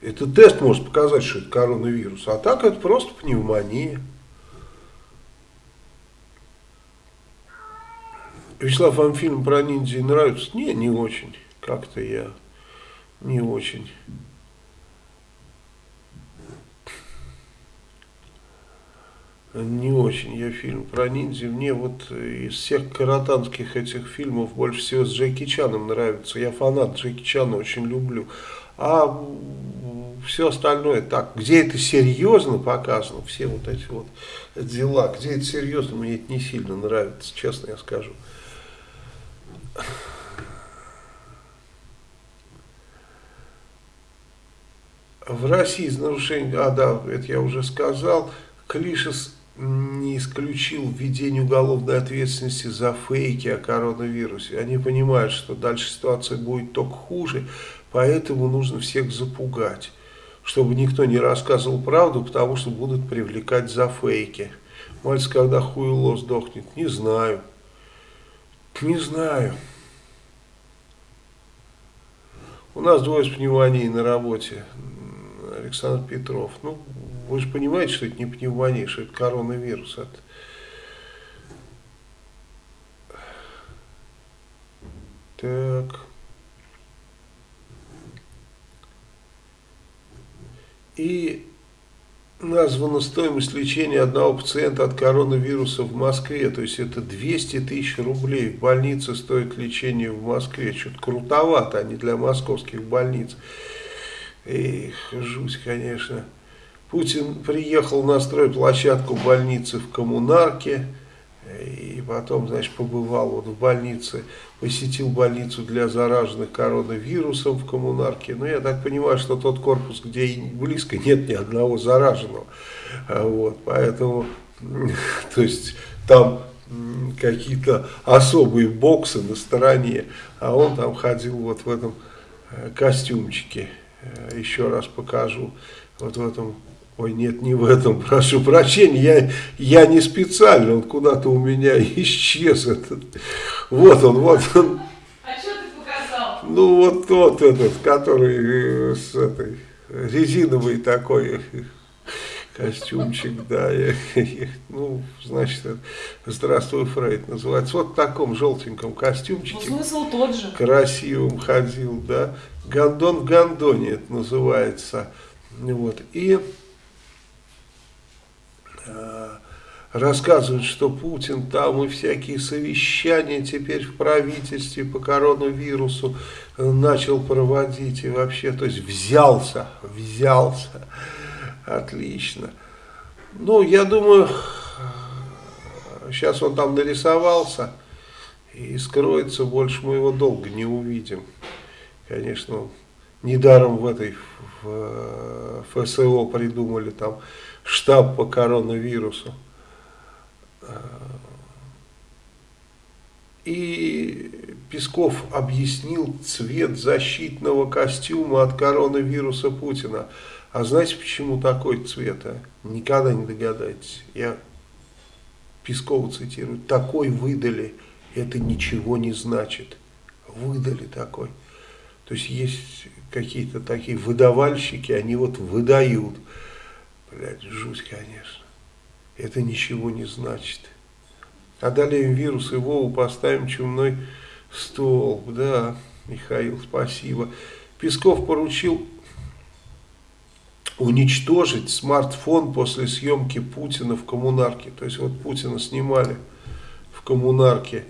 Speaker 1: Этот тест может показать, что это коронавирус, а так это просто пневмония. Вячеслав, вам фильм про ниндзя нравится? Не, не очень. Как-то я не очень. Не очень я фильм про ниндзя. Мне вот из всех каратанских этих фильмов больше всего с Джеки Чаном нравится. Я фанат Джеки Чана, очень люблю. А все остальное так, где это серьезно показано, все вот эти вот дела, где это серьезно, мне это не сильно нравится, честно я скажу. В России из нарушений, а да, это я уже сказал, Клишес не исключил введение уголовной ответственности за фейки о коронавирусе. Они понимают, что дальше ситуация будет только хуже, поэтому нужно всех запугать, чтобы никто не рассказывал правду, потому что будут привлекать за фейки. Мальц, когда хуйло сдохнет, не знаю. Не знаю. У нас двое с пневмонией на работе. Александр Петров. Ну, вы же понимаете, что это не пневмония, что это коронавирус. Это... Так. И названа стоимость лечения одного пациента от коронавируса в Москве. То есть это 200 тысяч рублей. В больнице стоит лечение в Москве. Что-то крутовато, а не для московских больниц. Эх, жуть, конечно. Путин приехал на стройплощадку больницы в Коммунарке. И потом, значит, побывал вот в больнице, посетил больницу для зараженных коронавирусом в коммунарке. Но ну, я так понимаю, что тот корпус, где близко нет ни одного зараженного. А вот, поэтому, то есть, там какие-то особые боксы на стороне, а он там ходил вот в этом э, костюмчике. Э, еще раз покажу, вот в этом Ой, нет, не в этом, прошу прощения, я, я не специально, он куда-то у меня исчез. Этот. Вот он, вот он.
Speaker 2: А что ты показал?
Speaker 1: Ну, вот тот этот, который э, с этой резиновый такой костюмчик, да, я, я, ну, значит, здравствуй, Фрейд называется, вот в таком желтеньком костюмчике.
Speaker 2: Ну, смысл тот же.
Speaker 1: Красивым ходил, да, гондон в гондоне это называется, вот, и рассказывают, что Путин там и всякие совещания теперь в правительстве по коронавирусу э, начал проводить и вообще, то есть взялся, взялся, отлично. Ну, я думаю, сейчас он там нарисовался и скроется, больше мы его долго не увидим. Конечно, недаром в этой в ФСО придумали там штаб по коронавирусу. И Песков объяснил цвет защитного костюма от коронавируса Путина. А знаете, почему такой цвет? А? Никогда не догадаетесь. Я Пескова цитирую. Такой выдали, это ничего не значит. Выдали такой. То есть есть какие-то такие выдавальщики, они вот выдают. Блядь, жуть, конечно. Это ничего не значит. Одолеем вирус и Вову поставим чумной столб. Да, Михаил, спасибо. Песков поручил уничтожить смартфон после съемки Путина в коммунарке. То есть вот Путина снимали в коммунарке.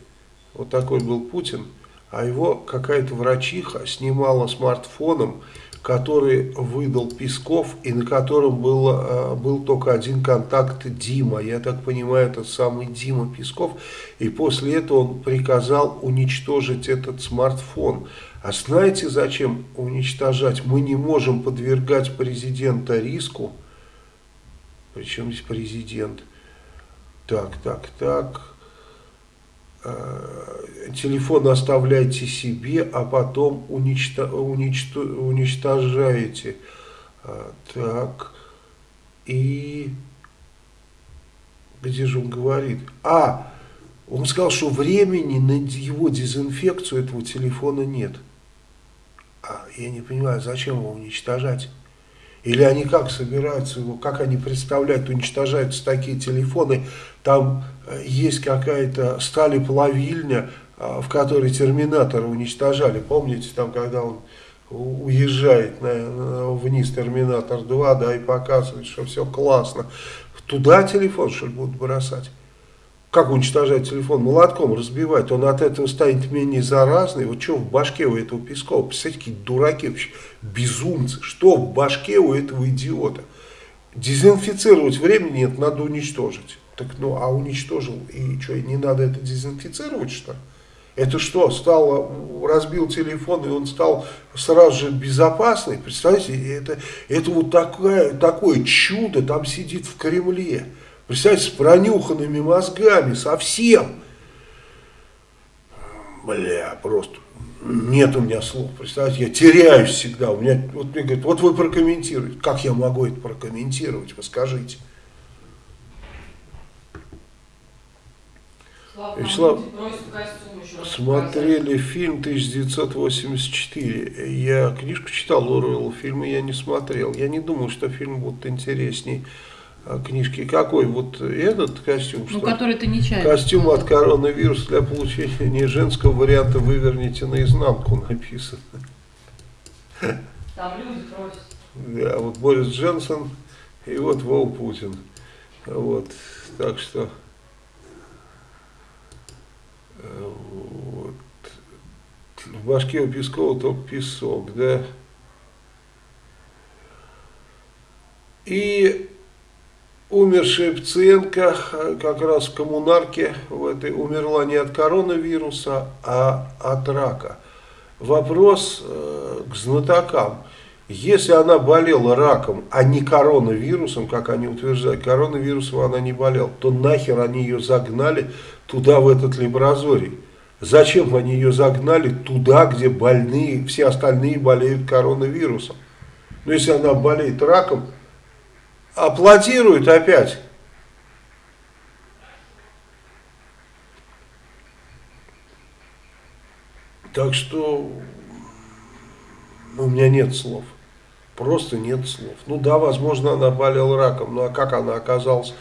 Speaker 1: Вот такой был Путин. А его какая-то врачиха снимала смартфоном который выдал Песков и на котором был, э, был только один контакт Дима. Я так понимаю, это самый Дима Песков. И после этого он приказал уничтожить этот смартфон. А знаете, зачем уничтожать? Мы не можем подвергать президента риску. Причем здесь президент? Так, так, так. Э, телефон оставляйте себе, а потом уничто, уничто, уничтожаете. А, так, и где же он говорит? А, он сказал, что времени на его дезинфекцию этого телефона нет. А я не понимаю, зачем его уничтожать? Или они как собираются его, как они представляют, уничтожаются такие телефоны, там э, есть какая-то стали плавильня, а, в которой терминатора уничтожали. Помните, там, когда он уезжает на, вниз Терминатор 2, да, и показывает, что все классно. Туда телефон, что ли, будут бросать? Как уничтожать телефон? Молотком разбивать. Он от этого станет менее заразный. Вот что в башке у этого Пескова? Представляете, какие дураки вообще, безумцы. Что в башке у этого идиота? Дезинфицировать времени нет, надо уничтожить. Так, ну, а уничтожил, и что, не надо это дезинфицировать, что? Это что, стало, разбил телефон, и он стал сразу же безопасный? Представляете, это, это вот такое, такое чудо там сидит в Кремле. Представьте, с пронюханными мозгами, совсем. Бля, просто нет у меня слов. Представьте, я теряюсь всегда. У меня, вот мне говорят, вот вы прокомментируете. Как я могу это прокомментировать? Вы скажите. Вячеслав, смотрели фильм 1984. Я книжку читал Оруэлла, фильмы я не смотрел. Я не думал, что фильм будет интересней книжки. Какой? Вот этот костюм?
Speaker 2: Ну, что? который ты нечаянно.
Speaker 1: Костюм от коронавируса для получения не женского варианта выверните наизнанку написано.
Speaker 2: Там люди просят.
Speaker 1: Да, вот Борис Джонсон и вот Вол Путин. Вот, так что... Э, вот. В башке у Пескова только песок, да. И Умер Шевценко как раз в коммунарке в этой умерла не от коронавируса, а от рака. Вопрос э, к знатокам. Если она болела раком, а не коронавирусом, как они утверждают, коронавирусом она не болела, то нахер они ее загнали туда, в этот лабораторий? Зачем они ее загнали туда, где больные, все остальные болеют коронавирусом? Но если она болеет раком, аплодируют опять. Так что у меня нет слов. Просто нет слов. Ну да, возможно, она болела раком, ну а как она оказалась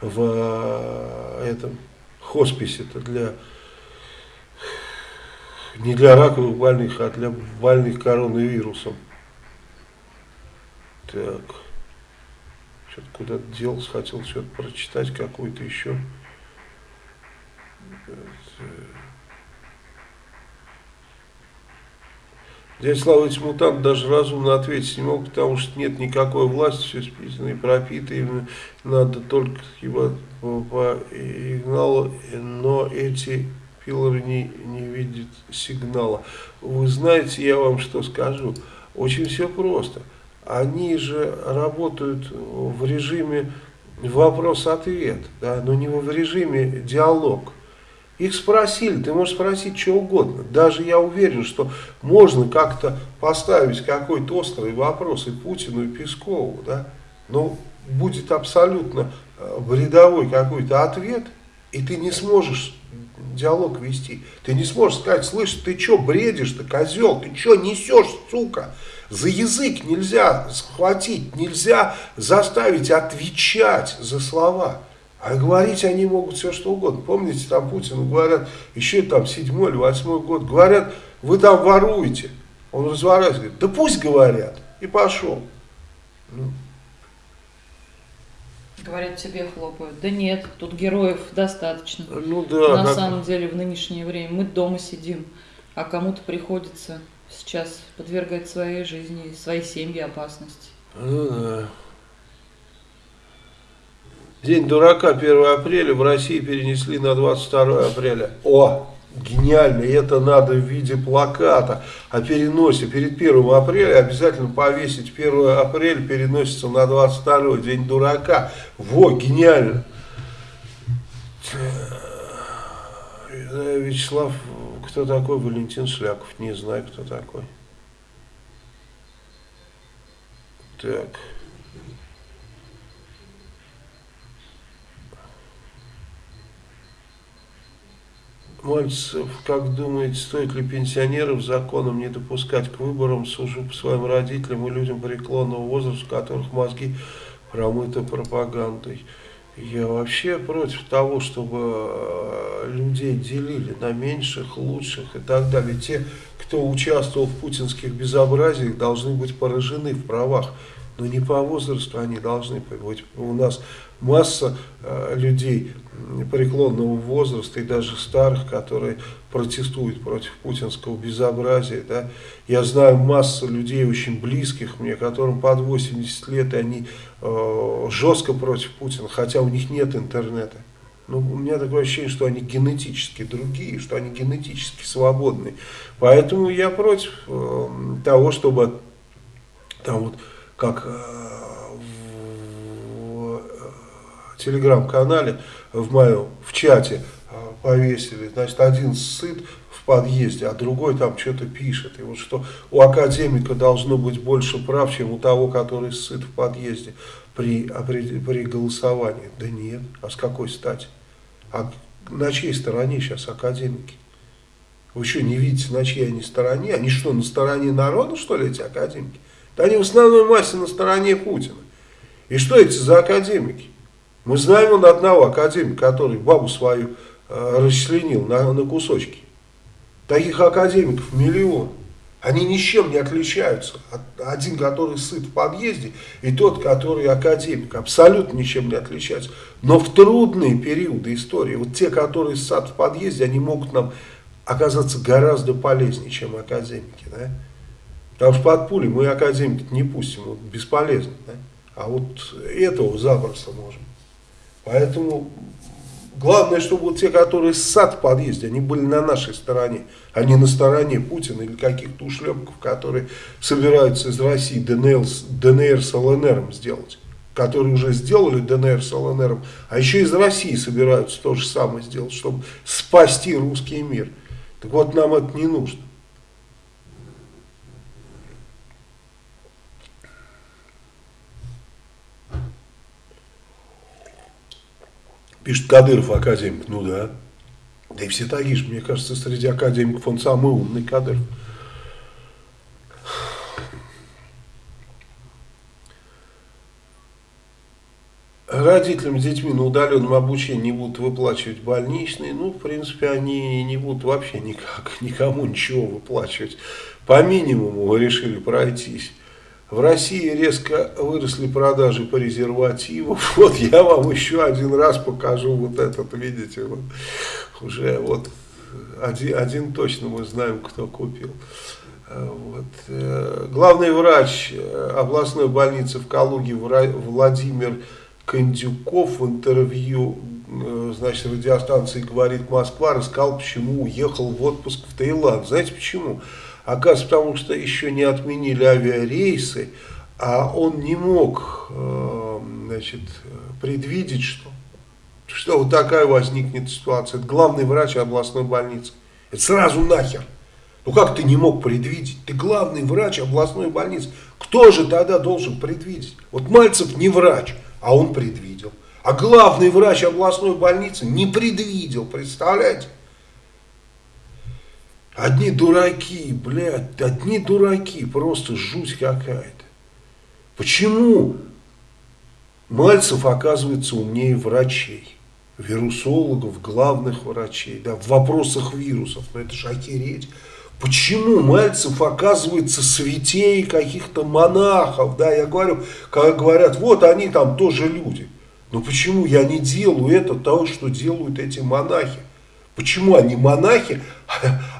Speaker 1: в э, этом хосписе-то для не для раковых больных, а для больных коронавирусом. Так. Что-то куда-то делся, хотел что-то прочитать, какую-то еще. Дядя Слава, эти мутанты даже разумно ответить не могут, потому что нет никакой власти, все списано и пропито, им надо только его по сигналу, но эти пилоры не, не видят сигнала. Вы знаете, я вам что скажу, очень все просто. Они же работают в режиме вопрос-ответ, да, но не в режиме диалог. Их спросили, ты можешь спросить что угодно. Даже я уверен, что можно как-то поставить какой-то острый вопрос и Путину, и Пескову, да, но будет абсолютно э, бредовой какой-то ответ, и ты не сможешь диалог вести. Ты не сможешь сказать, слышь, ты что бредишь-то, козел, ты что несешь, сука? За язык нельзя схватить, нельзя заставить отвечать за слова. А говорить они могут все что угодно. Помните, там Путину говорят, еще там седьмой или восьмой год, говорят, вы там воруете. Он разворачивается, говорит, да пусть говорят. И пошел. Ну.
Speaker 2: Говорят, тебе хлопают. Да нет, тут героев достаточно.
Speaker 1: Ну да.
Speaker 2: На как... самом деле в нынешнее время мы дома сидим, а кому-то приходится сейчас подвергать своей жизни, своей семье опасности.
Speaker 1: Ну. День дурака 1 апреля в России перенесли на 22 апреля. О, гениально, это надо в виде плаката о переносе. Перед 1 апреля обязательно повесить 1 апреля переносится на 22 день дурака. Во, гениально. Вячеслав, кто такой Валентин Шляков? Не знаю, кто такой. Так. Мальцев, как думаете, стоит ли пенсионеров законом не допускать к выборам, сужу по своим родителям и людям преклонного возраста, у которых мозги промыты пропагандой? Я вообще против того, чтобы э, людей делили на меньших, лучших и так далее. Те, кто участвовал в путинских безобразиях, должны быть поражены в правах. Но не по возрасту они должны быть. У нас масса э, людей преклонного возраста и даже старых, которые протестуют против путинского безобразия. Да. Я знаю массу людей очень близких мне, которым под 80 лет, и они э, жестко против Путина, хотя у них нет интернета. Ну, у меня такое ощущение, что они генетически другие, что они генетически свободны. Поэтому я против э, того, чтобы там вот как э, телеграм-канале, в моем, в чате а, повесили, значит, один сыт в подъезде, а другой там что-то пишет. И вот что у академика должно быть больше прав, чем у того, который сыт в подъезде при, при, при голосовании. Да нет, а с какой стати? А на чьей стороне сейчас академики? Вы что, не видите, на чьей они стороне? Они что, на стороне народа, что ли, эти академики? Они в основной массе на стороне Путина. И что эти за академики? Мы знаем он одного академика, который бабу свою э, расчленил на, на кусочки. Таких академиков миллион. Они ни с чем не отличаются. Один, который сыт в подъезде, и тот, который академик. Абсолютно ничем не отличаются. Но в трудные периоды истории, вот те, которые сад в подъезде, они могут нам оказаться гораздо полезнее, чем академики. Да? Потому что под пули мы академики не пустим, вот, бесполезно. Да? А вот этого запросто можем. Поэтому главное, чтобы вот те, которые ссад в подъезде, они были на нашей стороне, а не на стороне Путина или каких-то ушлепков, которые собираются из России ДНР, ДНР с ЛНР сделать. Которые уже сделали ДНР с ЛНР, а еще из России собираются то же самое сделать, чтобы спасти русский мир. Так вот, нам это не нужно. Пишет Кадыров академик. Ну да. Да и все такие же. Мне кажется, среди академиков он самый умный Кадыров. Родителям с детьми на удаленном обучении не будут выплачивать больничные. Ну, в принципе, они не будут вообще никак, никому ничего выплачивать. По минимуму решили пройтись. В России резко выросли продажи презервативов. Вот я вам еще один раз покажу вот этот, видите, вот уже вот один, один точно мы знаем, кто купил. Вот. Э, главный врач э, областной больницы в Калуге Владимир Кондюков в интервью э, значит, радиостанции «Говорит Москва» рассказал, почему уехал в отпуск в Таиланд. Знаете почему? Оказывается, потому что еще не отменили авиарейсы, а он не мог значит, предвидеть, что, что вот такая возникнет ситуация. Это главный врач областной больницы. Это сразу нахер. Ну как ты не мог предвидеть? Ты главный врач областной больницы. Кто же тогда должен предвидеть? Вот Мальцев не врач, а он предвидел. А главный врач областной больницы не предвидел, представляете? Одни дураки, блядь, одни дураки, просто жуть какая-то. Почему Мальцев оказывается умнее врачей, вирусологов, главных врачей, да, в вопросах вирусов? Ну это же охереть. Почему Мальцев оказывается святей каких-то монахов? Да, я говорю, как говорят, вот они там тоже люди. Но почему я не делаю это того, что делают эти монахи? Почему они монахи,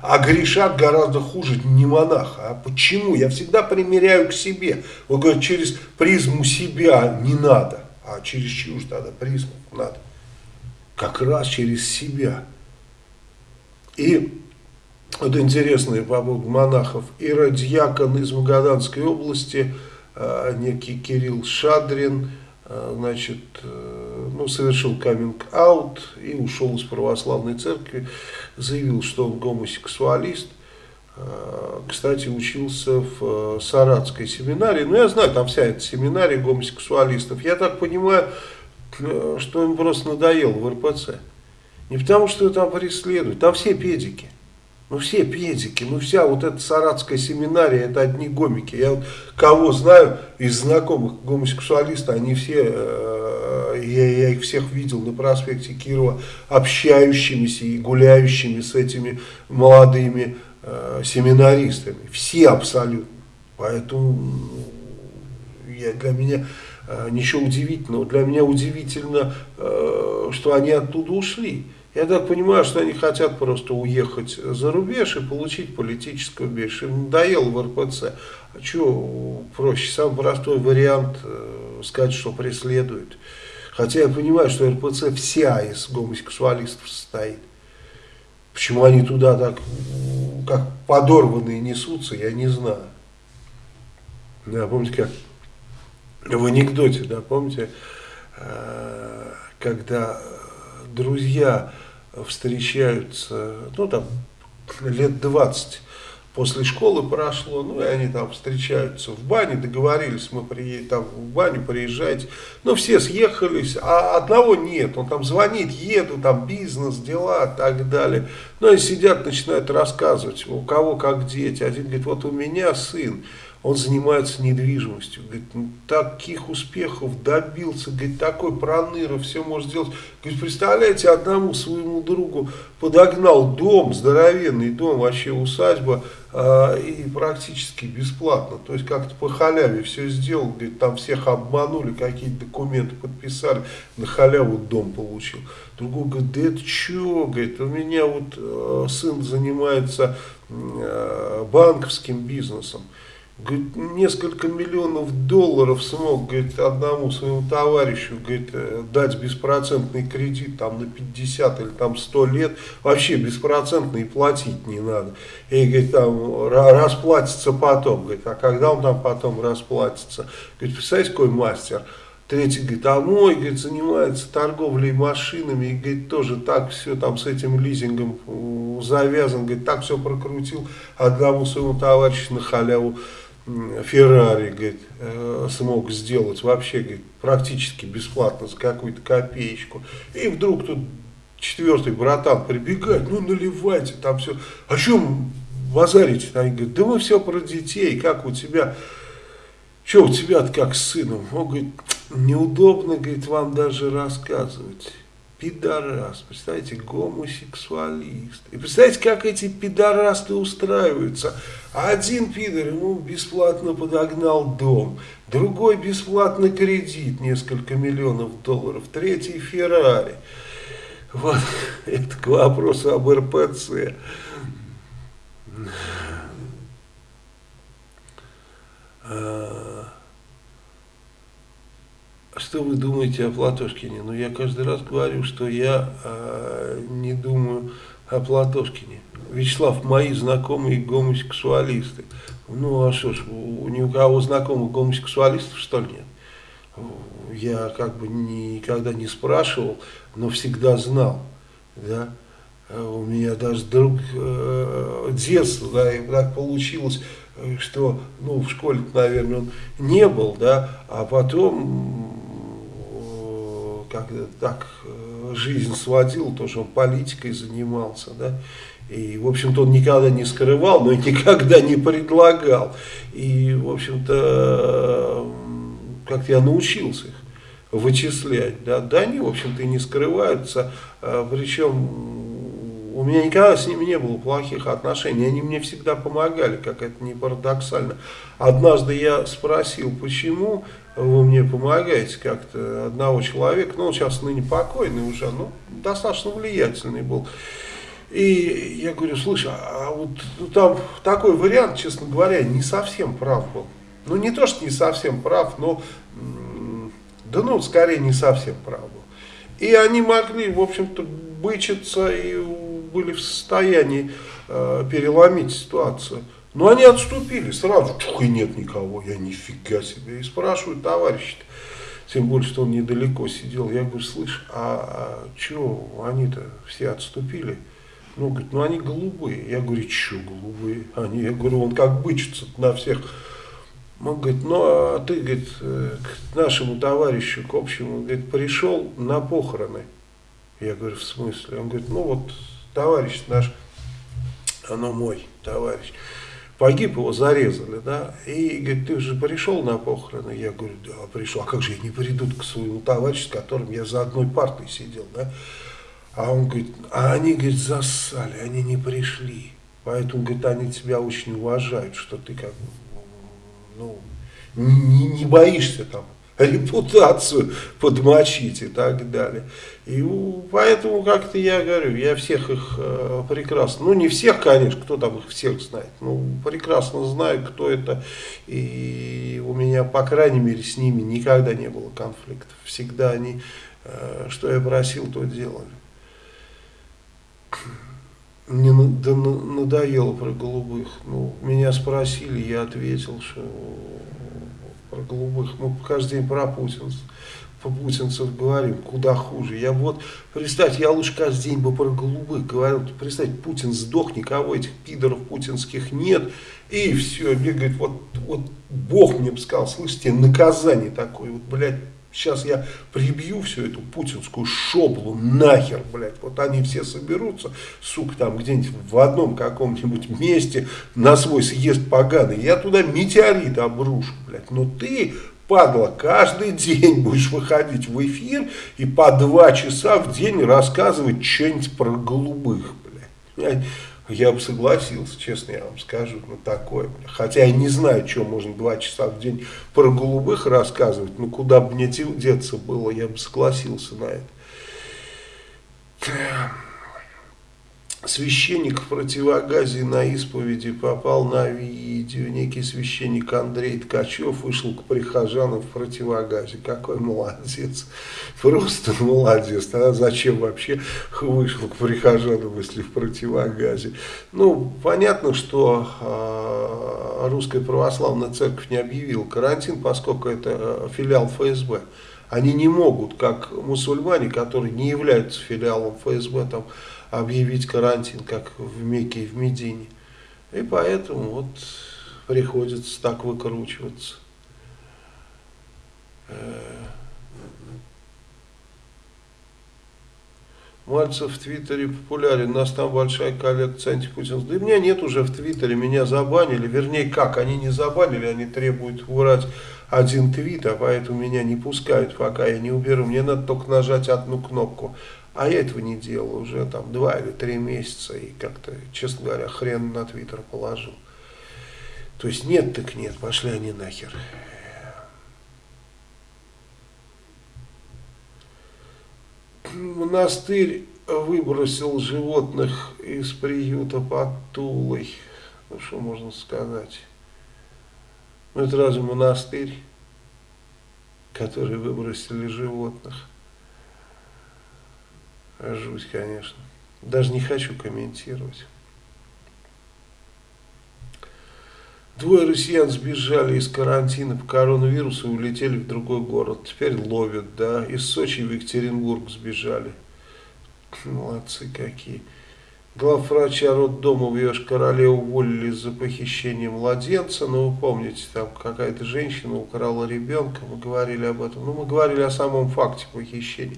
Speaker 1: а грешат гораздо хуже не монаха? А почему? Я всегда примеряю к себе. Вот говорят, через призму себя не надо, а через чью же тогда призму надо? Как раз через себя. И вот интересные по поводу монахов. Иродьякон из Магаданской области, э, некий Кирилл Шадрин, э, значит, э, ну, совершил каминг-аут и ушел из православной церкви, заявил, что он гомосексуалист. Кстати, учился в Саратской семинарии. Ну, я знаю, там вся эта семинария гомосексуалистов. Я так понимаю, что им просто надоело в РПЦ. Не потому, что там преследуют, там все педики. Ну все педики, ну вся вот эта саратская семинария, это одни гомики. Я вот кого знаю из знакомых гомосексуалистов, они все, э, я, я их всех видел на проспекте Кирова, общающимися и гуляющими с этими молодыми э, семинаристами. Все абсолютно. Поэтому я, для меня э, ничего удивительного. Для меня удивительно, э, что они оттуда ушли. Я так понимаю, что они хотят просто уехать за рубеж и получить политическое убежище. Им надоело в РПЦ. А что проще? Самый простой вариант э, сказать, что преследуют. Хотя я понимаю, что РПЦ вся из гомосексуалистов состоит. Почему они туда так, как подорванные несутся, я не знаю. Да, помните, как в анекдоте, да, помните, э, когда друзья встречаются, ну там лет 20 после школы прошло, ну и они там встречаются в бане, договорились, мы приедем там в баню, приезжайте. Ну все съехались, а одного нет, он там звонит, еду, там бизнес, дела и так далее. Ну и сидят, начинают рассказывать, у кого как дети. Один говорит, вот у меня сын, он занимается недвижимостью, говорит, ну, таких успехов добился, говорит, такой проныра, все может сделать. Говорит, представляете, одному своему другу подогнал дом, здоровенный дом, вообще усадьба, и практически бесплатно, то есть как-то по халяве все сделал, говорит, там всех обманули, какие-то документы подписали, на халяву дом получил. Другой говорит, да это что, говорит, у меня вот э, сын занимается э, банковским бизнесом, Говорит, несколько миллионов долларов смог говорит, одному своему товарищу говорит, э, дать беспроцентный кредит там, на 50 или там 100 лет. Вообще беспроцентный платить не надо. И говорит, там расплатится потом. Говорит, а когда он там потом расплатится? Говорит, представляете, какой мастер? Третий говорит, а мой, говорит, занимается торговлей машинами, и, говорит, тоже так все там с этим лизингом завязан, говорит, так все прокрутил одному своему товарищу на халяву Феррари, говорит, э, смог сделать вообще, говорит, практически бесплатно за какую-то копеечку. И вдруг тут четвертый братан прибегает, ну наливайте там все. О чем базарите? Они говорят, да мы все про детей, как у тебя, что у тебя как с сыном? Он говорит, неудобно, говорит, вам даже рассказывать. Пидорас, представляете, гомосексуалист. И представляете, как эти пидорасты устраиваются. Один пидор ему бесплатно подогнал дом, другой бесплатно кредит, несколько миллионов долларов, третий Феррари. Вот это к вопросу об РПЦ. А, что вы думаете о Платошкине? Ну, я каждый раз говорю, что я э, не думаю о Платошкине. Вячеслав, мои знакомые гомосексуалисты. Ну, а что ж, у, ни у кого знакомых гомосексуалистов, что ли, нет? Я как бы никогда не спрашивал, но всегда знал, да. У меня даже друг э, детства, да, и так получилось, что, ну, в школе, наверное, он не был, да, а потом как так э, жизнь сводил, то, что он политикой занимался, да, и, в общем-то, он никогда не скрывал, но и никогда не предлагал. И, в общем-то, как я научился их вычислять, да, да, они, в общем-то, и не скрываются, а, причем у меня никогда с ними не было плохих отношений, они мне всегда помогали, как это не парадоксально. Однажды я спросил, почему вы мне помогаете как-то одного человека, ну, он сейчас ныне покойный уже, ну, достаточно влиятельный был. И я говорю, слушай, а вот ну, там такой вариант, честно говоря, не совсем прав был. Ну, не то, что не совсем прав, но, да ну, скорее не совсем прав был. И они могли, в общем-то, бычиться и были в состоянии э, переломить ситуацию. Но они отступили сразу, чух, и нет никого, я нифига себе. И спрашиваю товарища, тем более, что он недалеко сидел, я говорю, слышь, а, а что они-то все отступили? Ну, говорит, ну они голубые. Я говорю, что голубые? Они, я говорю, он как бычится на всех. Он говорит, ну а ты, говорит, э, к нашему товарищу, к общему, говорит, пришел на похороны. Я говорю, в смысле? Он говорит, ну вот товарищ наш, оно мой товарищ погиб, его зарезали, да, и говорит, ты же пришел на похороны? Я говорю, да, пришел, а как же я не приду к своему товарищу, с которым я за одной партой сидел, да? А он говорит, а они, говорит, зассали, они не пришли, поэтому, говорит, они тебя очень уважают, что ты как ну, не, не боишься там репутацию подмочить и так далее. И поэтому как-то я говорю, я всех их э, прекрасно, ну не всех, конечно, кто там их всех знает, ну прекрасно знаю, кто это, и у меня, по крайней мере, с ними никогда не было конфликтов. Всегда они, э, что я просил, то делали. Мне надоело про голубых. Ну, меня спросили, я ответил, что про голубых. Мы каждый день про путинцев, по путинцев говорим, куда хуже. Я вот, представьте, я лучше каждый день бы про голубых говорил. Представьте, Путин сдох, никого этих пидоров путинских нет. И все, говорит, вот, вот Бог мне бы сказал, слышите, наказание такое, вот, блядь, Сейчас я прибью всю эту путинскую шоблу нахер, блядь. Вот они все соберутся, сука, там где-нибудь в одном каком-нибудь месте на свой съезд поганый. Я туда метеорит обрушу, блядь. Но ты, падла, каждый день будешь выходить в эфир и по два часа в день рассказывать что-нибудь про голубых, блядь я бы согласился, честно я вам скажу, на такое. Хотя я не знаю, что можно два часа в день про голубых рассказывать, но куда бы мне деться было, я бы согласился на это священник в противогазе на исповеди попал на видео. Некий священник Андрей Ткачев вышел к прихожанам в противогазе. Какой молодец. Просто молодец. А зачем вообще вышел к прихожанам, если в противогазе? Ну, понятно, что э, Русская Православная Церковь не объявила карантин, поскольку это э, филиал ФСБ. Они не могут, как мусульмане, которые не являются филиалом ФСБ, там, объявить карантин, как в Мекке и в Медине. И поэтому вот приходится так выкручиваться. Мальцев в Твиттере популярен, у нас там большая коллекция антипутинских. Да и меня нет уже в Твиттере, меня забанили. Вернее, как, они не забанили, они требуют убрать один твит, а поэтому меня не пускают, пока я не уберу. Мне надо только нажать одну кнопку. А я этого не делал уже там два или три месяца и как-то, честно говоря, хрен на Твиттер положил. То есть нет так нет, пошли они нахер. Монастырь выбросил животных из приюта под Тулой. Ну, что можно сказать? Ну, это разве монастырь, который выбросили животных? Жуть, конечно. Даже не хочу комментировать. Двое россиян сбежали из карантина по коронавирусу и улетели в другой город. Теперь ловят, да. Из Сочи в Екатеринбург сбежали. Молодцы какие. Главврача роддома в Йошкар-Оле уволили за похищение младенца. Ну, вы помните, там какая-то женщина украла ребенка. Мы говорили об этом. Ну, мы говорили о самом факте похищения.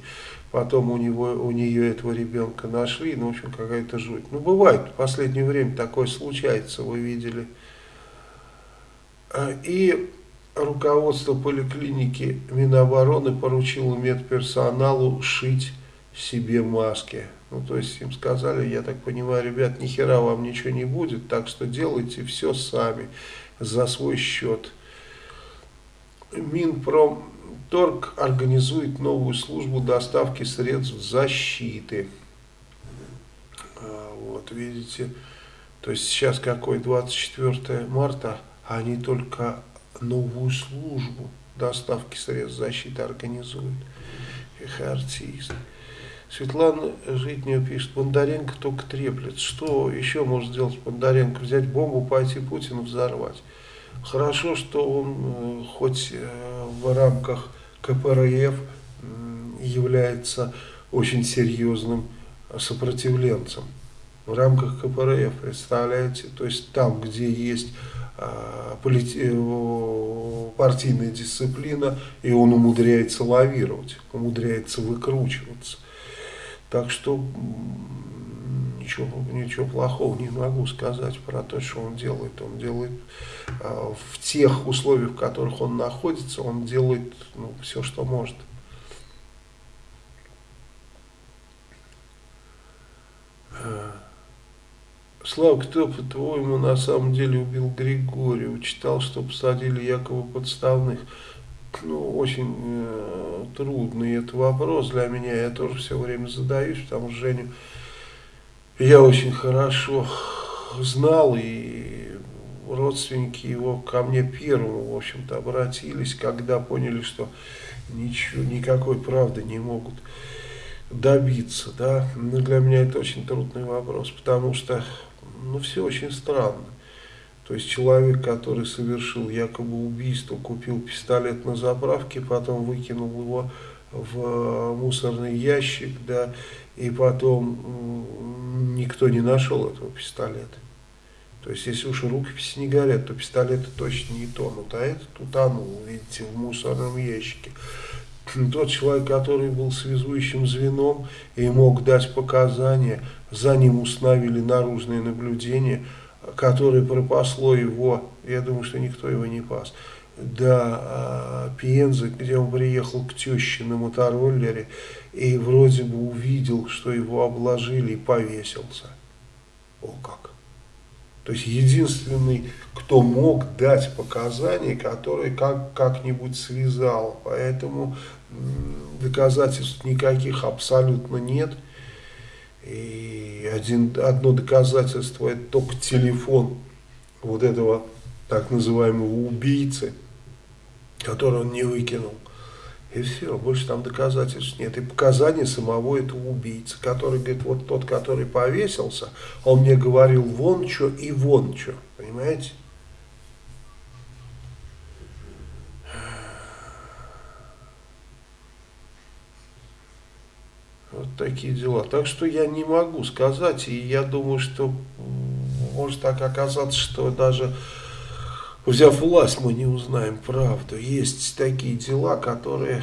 Speaker 1: Потом у, него, у нее этого ребенка нашли. Ну, в общем, какая-то жуть. Ну, бывает, в последнее время такое случается, вы видели. А, и руководство поликлиники Минобороны поручило медперсоналу шить себе маски. Ну, то есть им сказали, я так понимаю, ребят, ни хера вам ничего не будет, так что делайте все сами, за свой счет. Минпромторг организует новую службу доставки средств защиты. А, вот, видите, то есть сейчас какой, 24 марта, они только новую службу доставки средств защиты организуют. Их артист. Светлана Житнева пишет, Бондаренко только треплет. Что еще может сделать Бондаренко? Взять бомбу, пойти Путина взорвать. Хорошо, что он э, хоть э, в рамках КПРФ является очень серьезным сопротивленцем. В рамках КПРФ, представляете, то есть там, где есть э, партийная дисциплина, и он умудряется лавировать, умудряется выкручиваться. Так что ничего, ничего плохого не могу сказать про то, что он делает. Он делает э, в тех условиях, в которых он находится, он делает ну, все, что может. Uh... Слава, кто, по-твоему, на самом деле убил Григория? Читал, что посадили якобы подставных. Ну, очень э, трудный это вопрос для меня. Я тоже все время задаюсь, потому что Женю я очень хорошо знал, и родственники его ко мне первым, в общем-то, обратились, когда поняли, что ничего, никакой правды не могут добиться. Да? Но для меня это очень трудный вопрос, потому что ну, все очень странно. То есть человек, который совершил якобы убийство, купил пистолет на заправке, потом выкинул его в мусорный ящик, да, и потом никто не нашел этого пистолета. То есть, если уж рукописи не горят, то пистолеты точно не тонут, а этот утонул, видите, в мусорном ящике. Тот человек, который был связующим звеном и мог дать показания, за ним установили наружные наблюдения, которое пропасло его, я думаю, что никто его не пас, до а, Пензы, где он приехал к теще на мотороллере и вроде бы увидел, что его обложили и повесился. О как! То есть единственный, кто мог дать показания, который как, как-нибудь связал. Поэтому доказательств никаких абсолютно нет. И один, одно доказательство это только телефон вот этого так называемого убийцы, который он не выкинул. И все, больше там доказательств нет. И показания самого этого убийцы, который говорит, вот тот, который повесился, он мне говорил вон что и вон что. Понимаете? Вот такие дела. Так что я не могу сказать, и я думаю, что может так оказаться, что даже взяв власть, мы не узнаем правду. Есть такие дела, которые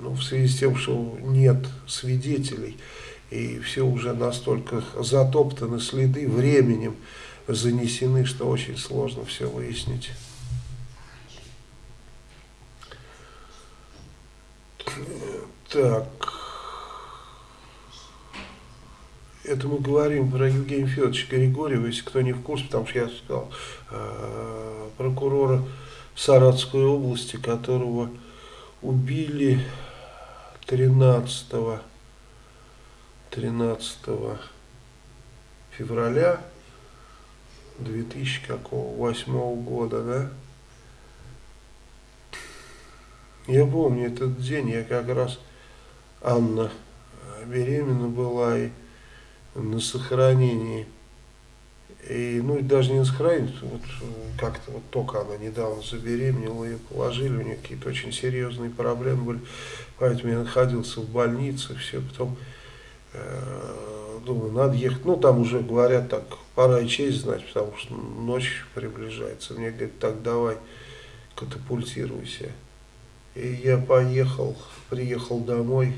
Speaker 1: Ну, в связи с тем, что нет свидетелей, и все уже настолько затоптаны следы временем, занесены, что очень сложно все выяснить. Так. Это мы говорим про Евгения Федоровича Григорьева, если кто не в курсе, потому что я сказал, э, прокурора Саратской области, которого убили 13, 13 февраля 2008 года, да? Я помню этот день, я как раз, Анна беременна была и на сохранении. И, ну, даже не на сохранении, вот как-то вот только она недавно забеременела, ее положили, у нее какие-то очень серьезные проблемы были, поэтому я находился в больнице, все, потом э, думаю, надо ехать, ну, там уже говорят так, пора и честь знать, потому что ночь приближается, мне говорят, так, давай, катапультируйся. И я поехал, приехал домой,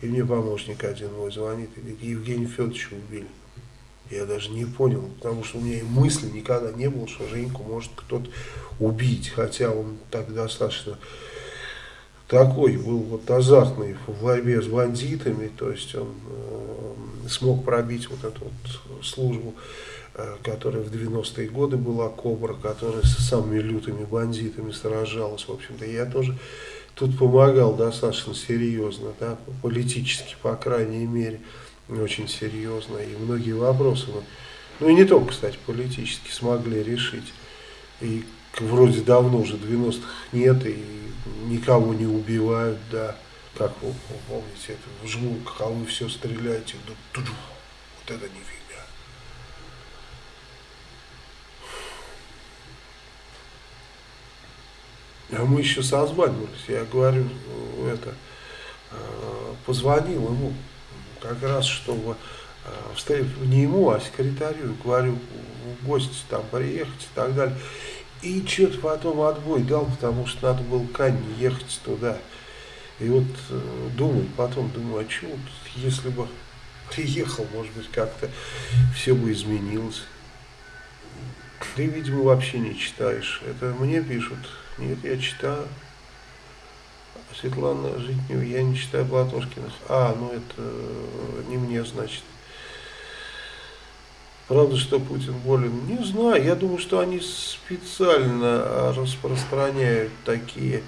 Speaker 1: и мне помощник один мой звонит и говорит, Евгений Федоровича убили. Я даже не понял, потому что у меня и мысли никогда не было, что Женьку может кто-то убить, хотя он так достаточно такой был вот азартный в борьбе с бандитами, то есть он э, смог пробить вот эту вот службу, э, которая в 90-е годы была Кобра, которая с самыми лютыми бандитами сражалась, в общем-то, я тоже тут помогал достаточно серьезно, да, политически, по крайней мере, очень серьезно, и многие вопросы, ну и не только, кстати, политически смогли решить, и вроде давно уже 90-х нет, и никого не убивают, да, как вы помните, это жмут, а вы все стреляете, вот это нифига. А мы еще созванивались, я говорю, это, э, позвонил ему, как раз, чтобы э, встретить не ему, а секретарю, говорю, в гости там приехать и так далее. И что-то потом отбой дал, потому что надо было к Анне ехать туда. И вот э, думаю, потом думаю, а вот, если бы приехал, может быть, как-то все бы изменилось. Ты, видимо, вообще не читаешь. Это мне пишут нет, я читаю. Светлана Житнева, я не читаю Платошкиных. А, ну это э, не мне, значит. Правда, что Путин болен? Не знаю. Я думаю, что они специально распространяют такие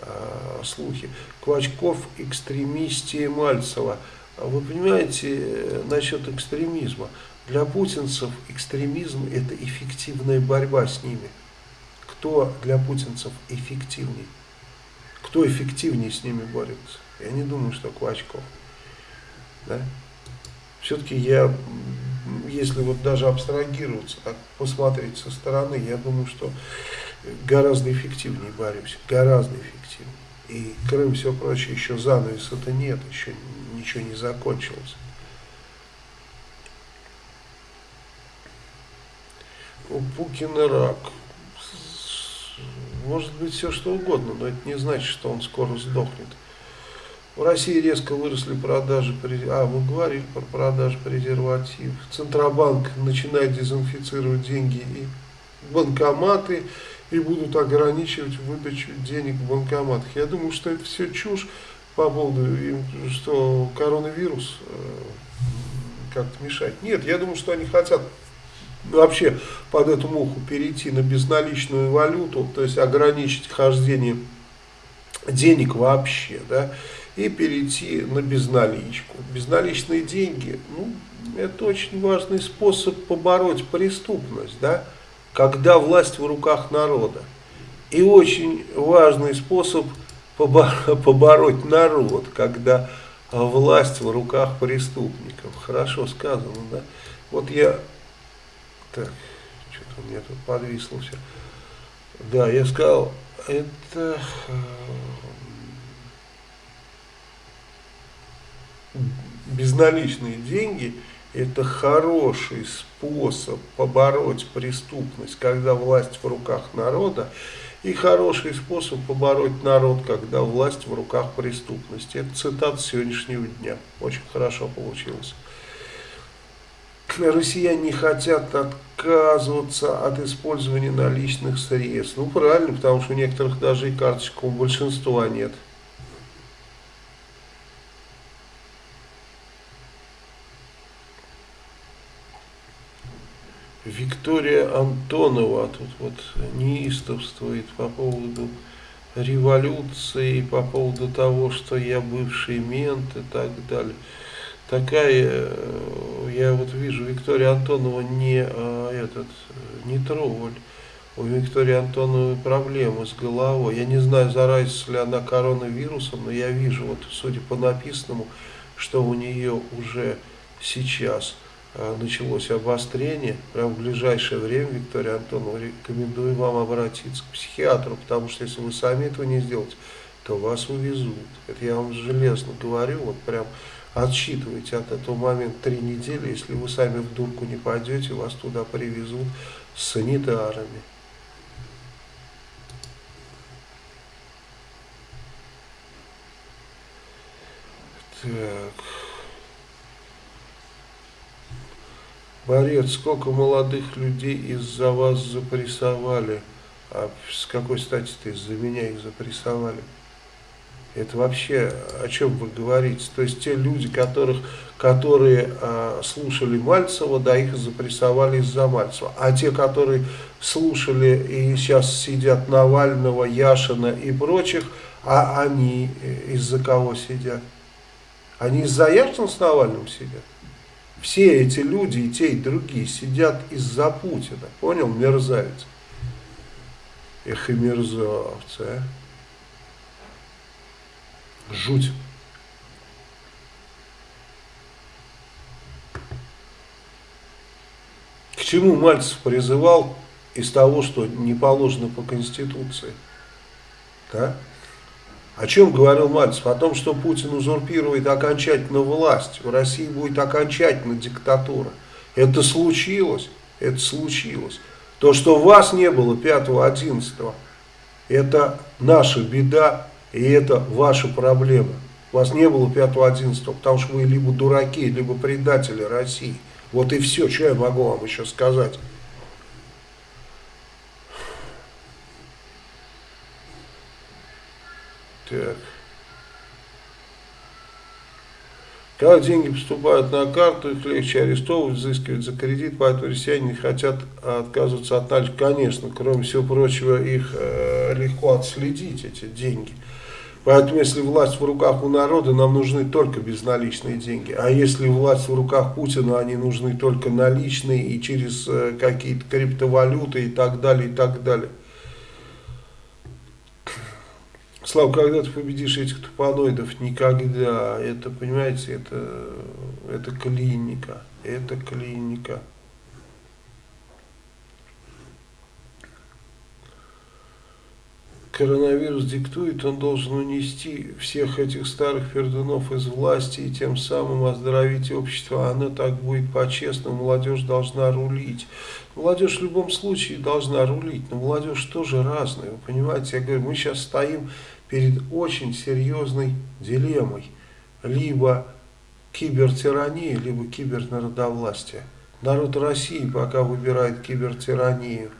Speaker 1: э, слухи. Квачков, экстремистия Мальцева. Вы понимаете, э, насчет экстремизма. Для путинцев экстремизм – это эффективная борьба с ними кто для путинцев эффективнее. Кто эффективнее с ними борется? Я не думаю, что Клочков. Да? Все-таки я, если вот даже абстрагироваться, так посмотреть со стороны, я думаю, что гораздо эффективнее борюсь. Гораздо эффективнее. И Крым, все прочее, еще занавес это нет, еще ничего не закончилось. У Пукина рак может быть все что угодно, но это не значит, что он скоро сдохнет. В России резко выросли продажи, а мы говорили про продажи презервативов. Центробанк начинает дезинфицировать деньги и банкоматы, и будут ограничивать выдачу денег в банкоматах. Я думаю, что это все чушь по поводу, что коронавирус э, как-то мешает. Нет, я думаю, что они хотят вообще под эту муху перейти на безналичную валюту, то есть ограничить хождение денег вообще, да, и перейти на безналичку. Безналичные деньги, ну, это очень важный способ побороть преступность, да, когда власть в руках народа. И очень важный способ побороть народ, когда власть в руках преступников. Хорошо сказано, да. Вот я так, что-то у меня тут подвисло все. Да, я сказал, это э, безналичные деньги – это хороший способ побороть преступность, когда власть в руках народа, И хороший способ побороть народ, когда власть в руках преступности. Это цитата сегодняшнего дня. Очень хорошо получилось. Россияне не хотят отказываться от использования наличных средств. Ну, правильно, потому что у некоторых даже и карточек у большинства нет. Виктория Антонова тут вот неистовствует по поводу революции, по поводу того, что я бывший мент и так далее. Такая, э, я вот вижу, Виктория Антонова не а, этот, не тролль. У Виктории Антоновой проблемы с головой. Я не знаю, заразится ли она коронавирусом, но я вижу, вот судя по написанному, что у нее уже сейчас Э, началось обострение, прямо в ближайшее время, Виктория Антонова, рекомендую вам обратиться к психиатру, потому что если вы сами этого не сделаете, то вас увезут. Это я вам железно говорю, вот прям отсчитывайте от этого момента три недели, если вы сами в дурку не пойдете, вас туда привезут с санитарами. Так... Борец, сколько молодых людей из-за вас запрессовали? А с какой стати-то из-за меня их запрессовали? Это вообще о чем вы говорите? То есть те люди, которых, которые а, слушали Мальцева, да, их запрессовали из-за Мальцева. А те, которые слушали и сейчас сидят Навального, Яшина и прочих, а они из-за кого сидят? Они из-за Яшина с Навальным сидят? Все эти люди, и те, и другие, сидят из-за Путина. Понял, мерзавец? Эх и мерзавцы, а. Жуть. К чему Мальцев призывал из того, что не положено по Конституции? Да? О чем говорил Мальцев? О том, что Путин узурпирует окончательно власть. В России будет окончательно диктатура. Это случилось. Это случилось. То, что вас не было 5-11, это наша беда и это ваша проблема. Вас не было 5-11, потому что вы либо дураки, либо предатели России. Вот и все, что я могу вам еще сказать. Так. Когда деньги поступают на карту, их легче арестовывать, взыскивать за кредит, поэтому россияне не хотят отказываться от налички. Конечно, кроме всего прочего, их э, легко отследить, эти деньги. Поэтому, если власть в руках у народа, нам нужны только безналичные деньги. А если власть в руках Путина, они нужны только наличные и через э, какие-то криптовалюты и так далее, и так далее. Слава, когда ты победишь этих тупаноидов? Никогда. Это, понимаете, это, это клиника. Это клиника. Коронавирус диктует, он должен унести всех этих старых пердунов из власти и тем самым оздоровить общество. Оно так будет по-честному, молодежь должна рулить. Молодежь в любом случае должна рулить, но молодежь тоже разная, вы понимаете. Я говорю, мы сейчас стоим перед очень серьезной дилеммой. Либо кибертирания, либо кибернародовластие. Народ России пока выбирает кибертиранию.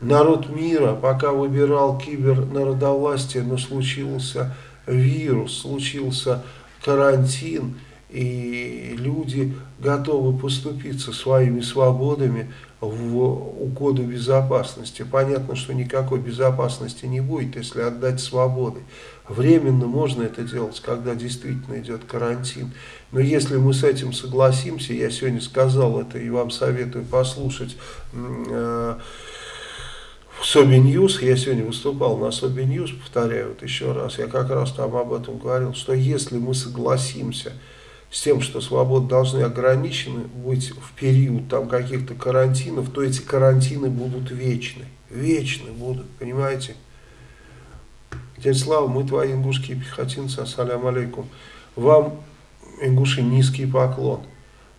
Speaker 1: Народ мира пока выбирал кибернародовластие, но случился вирус, случился карантин, и люди готовы поступиться своими свободами в угоду безопасности. Понятно, что никакой безопасности не будет, если отдать свободы. Временно можно это делать, когда действительно идет карантин. Но если мы с этим согласимся, я сегодня сказал это и вам советую послушать э, Sobi News, я сегодня выступал на Sobi News, повторяю вот еще раз, я как раз там об этом говорил, что если мы согласимся с тем, что свободы должны ограничены быть в период там каких-то карантинов, то эти карантины будут вечны. Вечны будут, понимаете? Дядя Слава, мы твои ингушские пехотинцы, ассалям алейкум. Вам, ингуши, низкий поклон.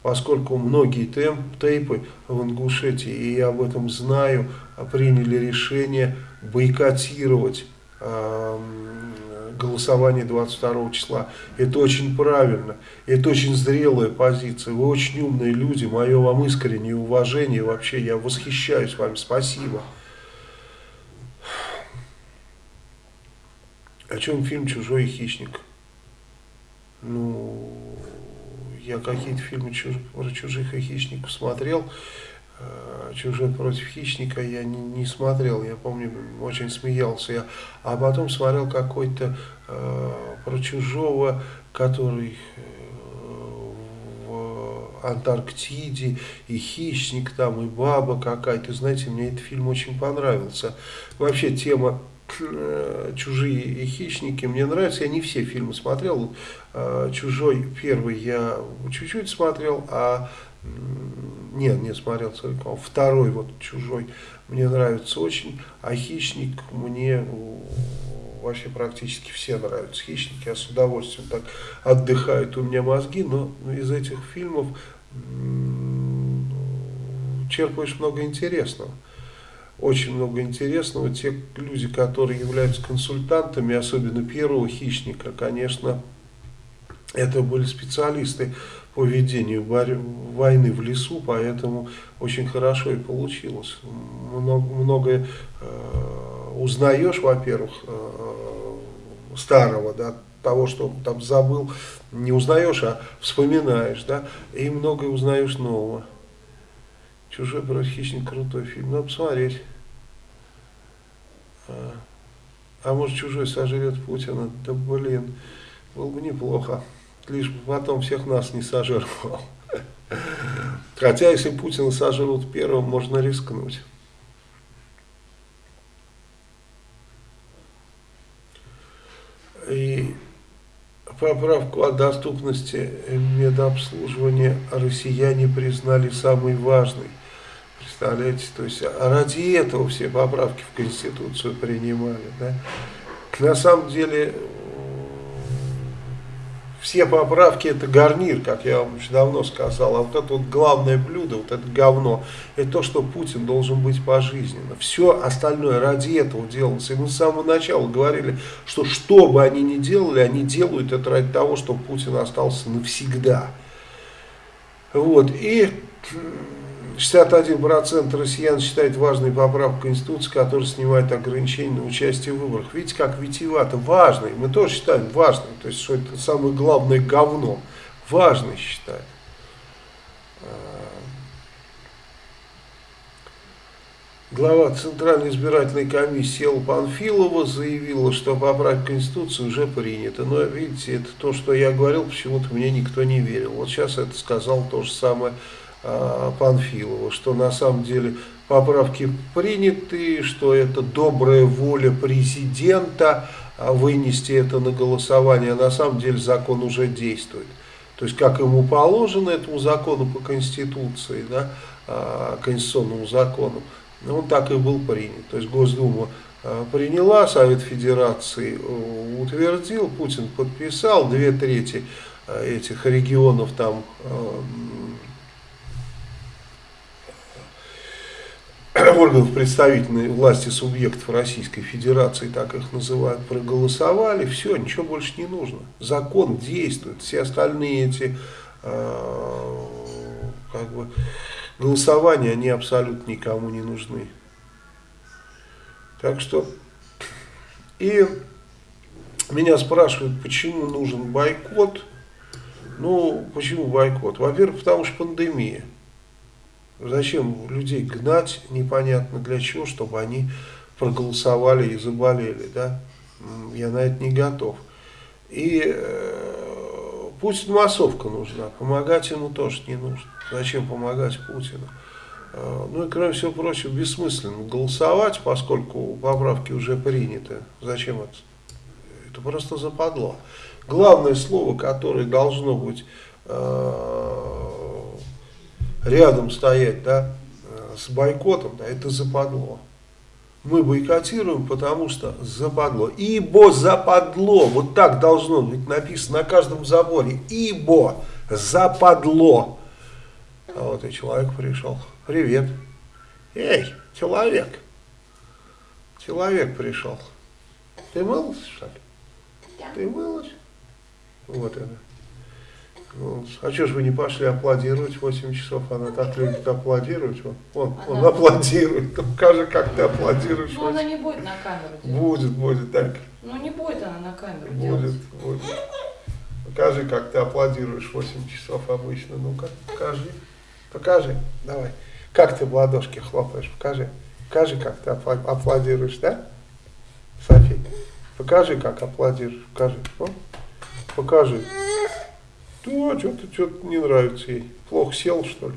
Speaker 1: поскольку многие тем, тейпы в Ингушетии, и я об этом знаю, приняли решение бойкотировать э, голосование 22 числа. Это очень правильно, это очень зрелая позиция. Вы очень умные люди, мое вам искреннее уважение. Вообще я восхищаюсь вами, спасибо. О чем фильм «Чужой хищник»? Ну, я какие-то фильмы чуж... про чужих и хищников смотрел. Э, Чужой против хищника я не, не смотрел, я помню, очень смеялся я. А потом смотрел какой-то э, про чужого, который э, в Антарктиде, и хищник там, и баба какая-то. Знаете, мне этот фильм очень понравился. Вообще тема Э, «Чужие и хищники» мне нравятся. Я не все фильмы смотрел. «Чужой» первый я чуть-чуть смотрел, а нет, не смотрел целиком. Второй вот «Чужой» мне нравится очень, а «Хищник» мне вообще практически все нравятся. «Хищники» я с удовольствием так отдыхают у меня мозги, но из этих фильмов черпаешь много интересного очень много интересного. Те люди, которые являются консультантами, особенно первого хищника, конечно, это были специалисты по ведению войны в лесу, поэтому очень хорошо и получилось. Много, многое э, узнаешь, во-первых, э, старого, да, того, что он там забыл, не узнаешь, а вспоминаешь, да, и многое узнаешь нового. Чужой против хищник крутой фильм. Надо посмотреть. А, а может чужой сожрет Путина? Да блин, было бы неплохо. Лишь бы потом всех нас не сожрал. Хотя если Путина сожрут первым, можно рискнуть. И поправку о доступности медобслуживания россияне признали самой важной. Представляете, то есть ради этого все поправки в Конституцию принимали. Да? На самом деле все поправки это гарнир, как я вам уже давно сказал, а вот это вот главное блюдо, вот это говно, это то, что Путин должен быть пожизненно. Все остальное ради этого делалось. И мы с самого начала говорили, что что бы они ни делали, они делают это ради того, чтобы Путин остался навсегда. Вот, и 61% россиян считает важной поправку Конституции, которая снимает ограничения на участие в выборах. Видите, как витиевато. Важный. Мы тоже считаем важным. То есть, что это самое главное говно. Важный считаем. Глава Центральной избирательной комиссии Элла Панфилова заявила, что поправка Конституции уже принята. Но, видите, это то, что я говорил, почему-то мне никто не верил. Вот сейчас это сказал то же самое Э, Панфилова, что на самом деле поправки приняты, что это добрая воля президента а вынести это на голосование, а на самом деле закон уже действует. То есть, как ему положено, этому закону по Конституции, да, а, конституционному закону, он так и был принят. То есть, Госдума а, приняла, Совет Федерации э, утвердил, Путин подписал, две трети э, этих регионов там органов представительной власти субъектов Российской Федерации, так их называют, проголосовали, все, ничего больше не нужно. Закон действует, все остальные эти э, как бы, голосования, они абсолютно никому не нужны. Так что, и меня спрашивают, почему нужен бойкот. Ну, почему бойкот? Во-первых, потому что пандемия. Зачем людей гнать непонятно для чего, чтобы они проголосовали и заболели, да? Я на это не готов. И э, Путину массовка нужна, помогать ему тоже не нужно. Зачем помогать Путину? Э, ну и кроме всего прочего, бессмысленно голосовать, поскольку поправки уже приняты. Зачем это? Это просто западло. Главное слово, которое должно быть э, рядом стоять да, с бойкотом, да, это западло. Мы бойкотируем, потому что западло. Ибо западло, вот так должно быть написано на каждом заборе. Ибо западло. А вот и человек пришел. Привет. Эй, человек. Человек пришел. Ты мылась, что ли?
Speaker 2: Да.
Speaker 1: Ты мылась? Вот это. Ну, а что ж вы не пошли аплодировать 8 часов? Она так любит аплодировать. Он, он, он аплодирует. Ну, Покажи, как ты аплодируешь.
Speaker 2: Ну, она
Speaker 1: 8.
Speaker 2: не будет на камеру делать.
Speaker 1: Будет, будет так.
Speaker 2: Ну, не будет она на камеру
Speaker 1: Будет,
Speaker 2: делать.
Speaker 1: будет. Покажи, как ты аплодируешь 8 часов обычно. Ну-ка, покажи. Покажи. Давай. Как ты в ладошки хлопаешь? Покажи. Покажи, как ты аплодируешь, да? Софи. Покажи, как аплодируешь. Покажи. О, покажи. Да, что-то что не нравится ей. Плохо сел, что ли?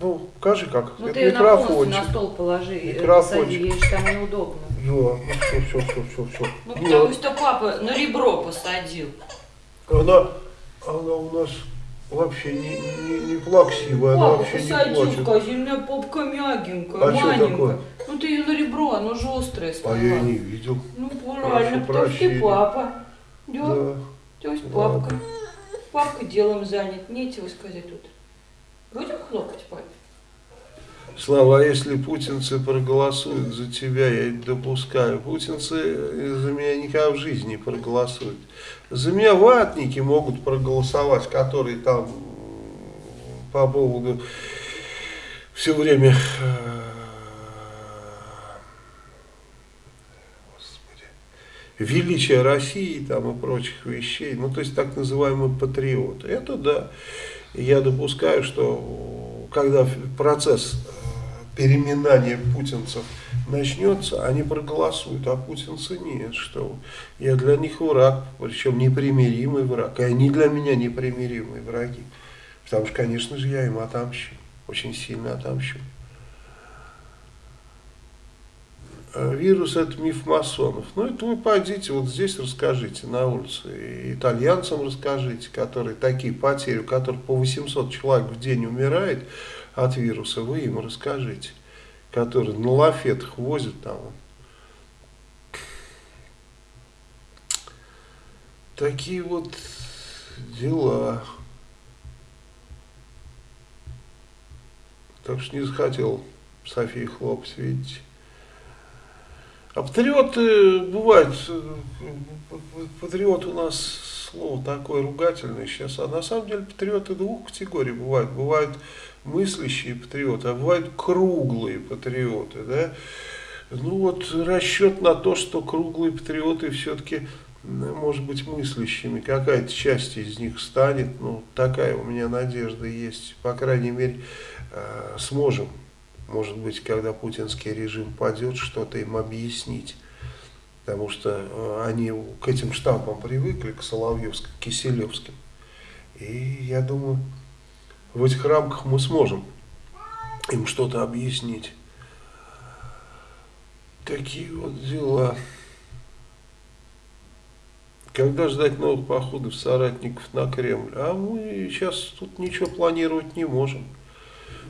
Speaker 1: Ну, покажи, как.
Speaker 2: Ну,
Speaker 1: Это
Speaker 2: ты ее
Speaker 1: микрофончик.
Speaker 2: на стол положи,
Speaker 1: Микрофончик.
Speaker 2: ей же там неудобно.
Speaker 1: Да, ну все, все, все, все, все.
Speaker 2: Ну, потому что папа на ребро посадил.
Speaker 1: Она, она у нас вообще не, не, не плаксивая, она
Speaker 2: Папа
Speaker 1: вообще не
Speaker 2: посадил,
Speaker 1: плачет.
Speaker 2: сказал, у меня попка мягенькая,
Speaker 1: А что
Speaker 2: маленькая.
Speaker 1: такое?
Speaker 2: Ну, ты ее на ребро, оно же
Speaker 1: А я
Speaker 2: сломала.
Speaker 1: не видел.
Speaker 2: Ну, правильно, потому что ты папа. Да,
Speaker 1: Да.
Speaker 2: то есть
Speaker 1: Ладно.
Speaker 2: Папка. Делом занят, нечего сказать тут. Будем хлопать папе?
Speaker 1: Слава, а если путинцы проголосуют за тебя, я это допускаю. Путинцы за меня никогда в жизни не проголосуют. За меня ватники могут проголосовать, которые там по поводу все время э, Господи, величия России там и прочих вещей, ну то есть так называемые патриоты. Это да. Я допускаю, что когда процесс э, переминания путинцев начнется, они проголосуют, а путинцы нет, что я для них враг, причем непримиримый враг, и они для меня непримиримые враги. Потому что, конечно же, я им отомщу, очень сильно отомщу. Э, Вирус это миф масонов. Ну это вы пойдите вот здесь расскажите на улице. И итальянцам расскажите, которые такие потери, у которых по 800 человек в день умирает от вируса, вы им расскажите. Которые на лафетах возят там. Такие вот дела. Так что не захотел Софии хлопать, видите. А патриоты бывают, патриот у нас слово такое ругательное сейчас, а на самом деле патриоты двух категорий бывают. Бывают мыслящие патриоты, а бывают круглые патриоты, да. Ну вот расчет на то, что круглые патриоты все-таки, может быть, мыслящими, какая-то часть из них станет, ну такая у меня надежда есть, по крайней мере, э, сможем может быть, когда путинский режим падет, что-то им объяснить. Потому что э, они к этим штампам привыкли, к Соловьевским, Киселевским. И я думаю, в этих рамках мы сможем им что-то объяснить. Такие вот дела. Когда ждать новых походов соратников на Кремль? А мы сейчас тут ничего планировать не можем.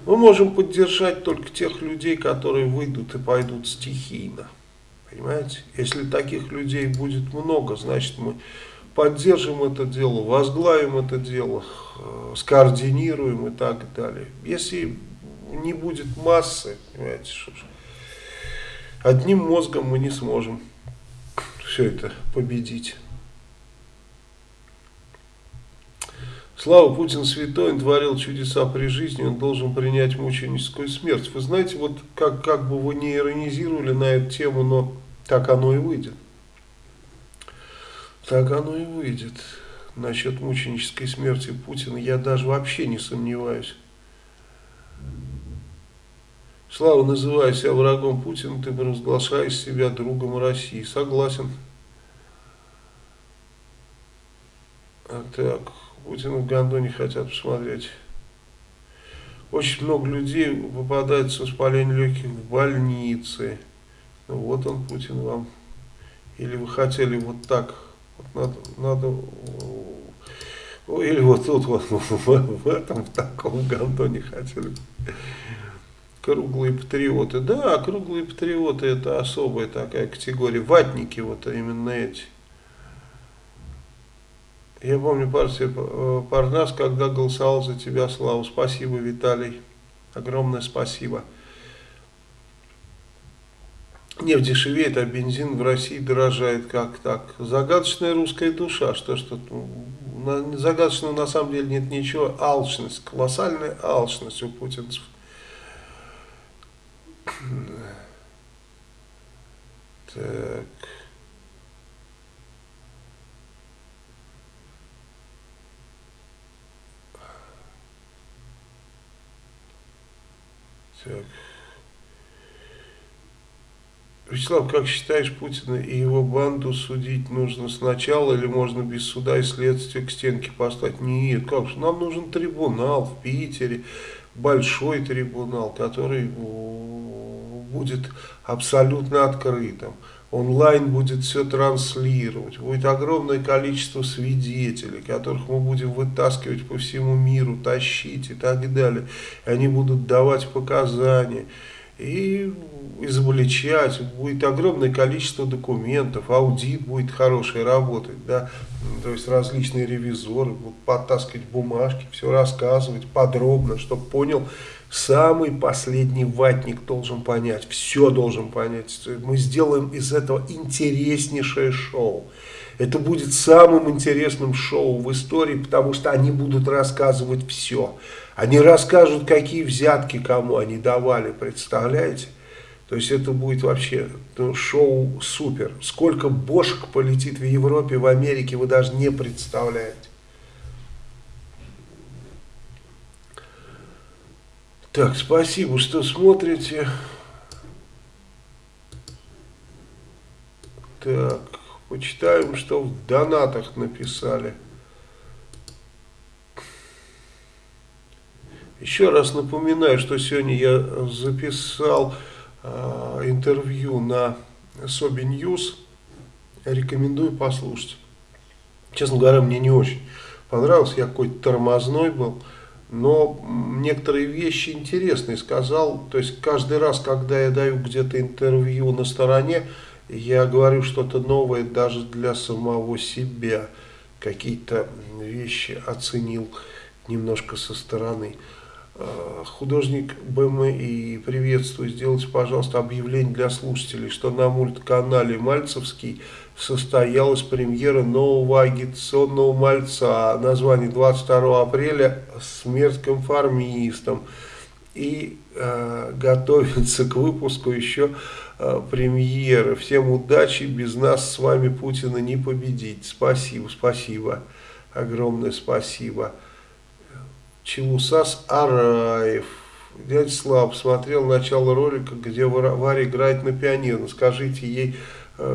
Speaker 1: Мы можем поддержать только тех людей, которые выйдут и пойдут стихийно. Понимаете? Если таких людей будет много, значит мы поддержим это дело, возглавим это дело, э, скоординируем и так далее. Если не будет массы, понимаете, что одним мозгом мы не сможем все это победить. Слава Путин святой, он творил чудеса при жизни, он должен принять мученическую смерть. Вы знаете, вот как, как бы вы не иронизировали на эту тему, но так оно и выйдет. Так оно и выйдет. Насчет мученической смерти Путина я даже вообще не сомневаюсь. Слава, называя себя врагом Путина, ты разглашаешь себя другом России. Согласен. А так, Путина в Гондоне хотят посмотреть. Очень много людей попадает с воспалением легких в больнице. Ну вот он, Путин, вам. Или вы хотели вот так. Вот надо, надо о, или вот тут, вот в, этом, в таком Гондоне хотели. Круглые патриоты. Да, круглые патриоты это особая такая категория. Ватники вот именно эти. Я помню партию э, Парнас, когда голосовал за тебя, Славу. Спасибо, Виталий. Огромное спасибо. Нефть дешевеет, а бензин в России дорожает. Как так? Загадочная русская душа. Что что загадочного на самом деле нет ничего. Алчность, колоссальная алчность у путинцев. Так. Так. Вячеслав, как считаешь, Путина и его банду судить нужно сначала или можно без суда и следствия к стенке поставить? Нет, как же, нам нужен трибунал в Питере, большой трибунал, который будет абсолютно открытым. Онлайн будет все транслировать, будет огромное количество свидетелей, которых мы будем вытаскивать по всему миру, тащить и так далее. Они будут давать показания и изобличать, будет огромное количество документов, аудит будет хороший работать, да, то есть различные ревизоры будут подтаскивать бумажки, все рассказывать подробно, чтобы понял, самый последний ватник должен понять, все должен понять, мы сделаем из этого интереснейшее шоу. Это будет самым интересным шоу в истории, потому что они будут рассказывать все. Они расскажут, какие взятки кому они давали, представляете? То есть это будет вообще ну, шоу супер. Сколько бошек полетит в Европе, в Америке, вы даже не представляете. Так, спасибо, что смотрите. Так, почитаем, что в донатах написали. Еще раз напоминаю, что сегодня я записал э, интервью на Sobi News. Рекомендую послушать. Честно говоря, мне не очень понравился. Я какой-то тормозной был. Но некоторые вещи интересные сказал. То есть каждый раз, когда я даю где-то интервью на стороне, я говорю что-то новое даже для самого себя. Какие-то вещи оценил немножко со стороны. Э, художник БМИ, приветствую, сделайте, пожалуйста, объявление для слушателей, что на мультканале Мальцевский состоялась премьера нового агитационного мальца, название 22 апреля «Смерть конформистам». И э, готовится к выпуску еще э, премьеры. Всем удачи, без нас с вами Путина не победить. Спасибо, спасибо, огромное спасибо. Челусас Араев. Дядя Слав смотрел начало ролика, где Варя играет на пианино. Скажите ей,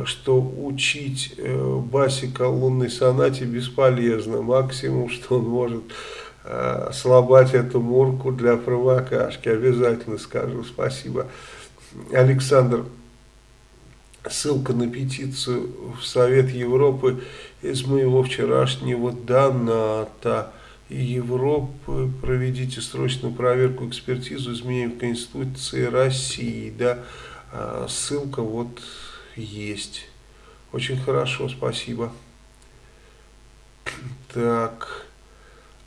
Speaker 1: что учить э, Басика лунной сонате бесполезно. Максимум, что он может э, слабать эту мурку для провокашки. Обязательно скажу. Спасибо. Александр, ссылка на петицию в Совет Европы из моего вчерашнего доната. Европы проведите срочную проверку, экспертизу изменений в Конституции России. Да, ссылка вот есть. Очень хорошо, спасибо. Так,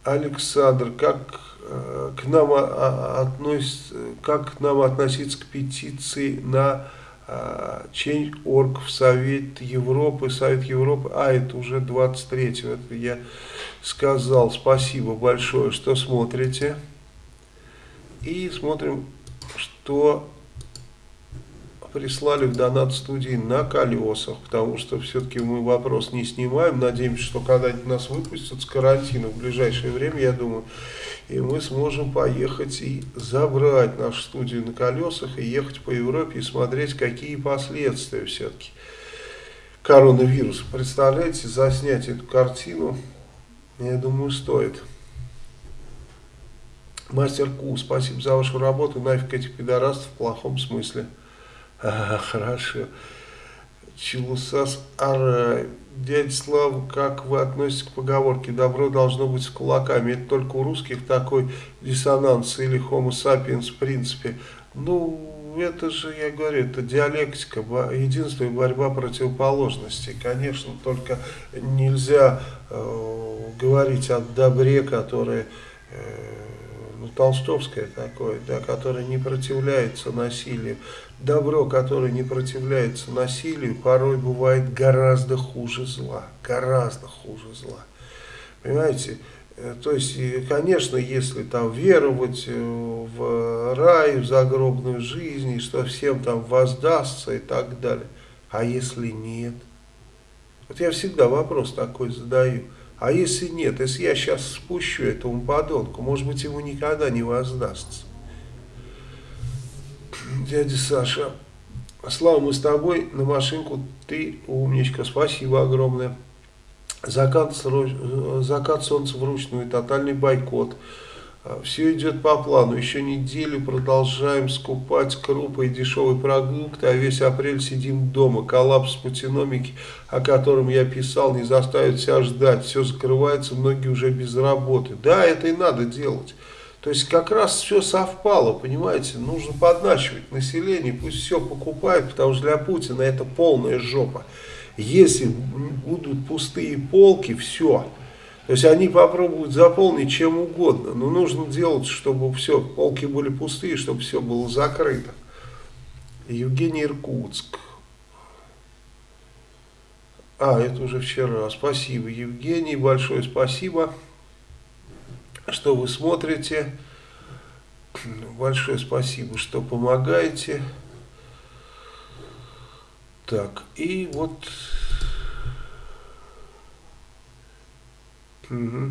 Speaker 1: Александр, как э, к нам относится, как к нам относиться к петиции на а, Change.org в Совет Европы, Совет Европы, а это уже 23-го, это я сказал, спасибо большое, что смотрите. И смотрим, что прислали в донат студии на колесах, потому что все-таки мы вопрос не снимаем. Надеемся, что когда-нибудь нас выпустят с карантина в ближайшее время, я думаю, и мы сможем поехать и забрать нашу студию на колесах и ехать по Европе и смотреть, какие последствия все-таки коронавируса. Представляете, заснять эту картину, я думаю, стоит. Мастер Ку, спасибо за вашу работу, нафиг этих пидорастов в плохом смысле. А, хорошо. Челусас Ара. Дядя Слава, как вы относитесь к поговорке «добро должно быть с кулаками»? Это только у русских такой диссонанс или homo sapiens в принципе. Ну, это же, я говорю, это диалектика, единство и борьба противоположностей. Конечно, только нельзя э, говорить о добре, которое, э, ну, толстовское такое, да, которое не противляется насилию. Добро, которое не противляется насилию, порой бывает гораздо хуже зла, гораздо хуже зла. Понимаете? Э, то есть, конечно, если там веровать э, в рай, в загробную жизнь, и что всем там воздастся и так далее. А если нет? Вот я всегда вопрос такой задаю. А если нет, если я сейчас спущу этому подонку, может быть, ему никогда не воздастся. Дядя Саша, Слава, мы с тобой на машинку, ты умничка, спасибо огромное. Закат, закат солнца вручную, тотальный бойкот. А, Все идет по плану. Еще неделю продолжаем скупать крупы и дешевые продукты, а весь апрель сидим дома. Коллапс путиномики, о котором я писал, не заставит себя ждать. Все закрывается, многие уже без работы. Да, это и надо делать. То есть как раз все совпало, понимаете, нужно подначивать население, пусть все покупают, потому что для Путина это полная жопа. Если будут пустые полки, все. То есть они попробуют заполнить чем угодно. Но нужно делать, чтобы все, полки были пустые, чтобы все было закрыто. Евгений Иркутск. А, это уже вчера. Спасибо, Евгений, большое спасибо, что вы смотрите. Большое спасибо, что помогаете. Так, и вот... Угу.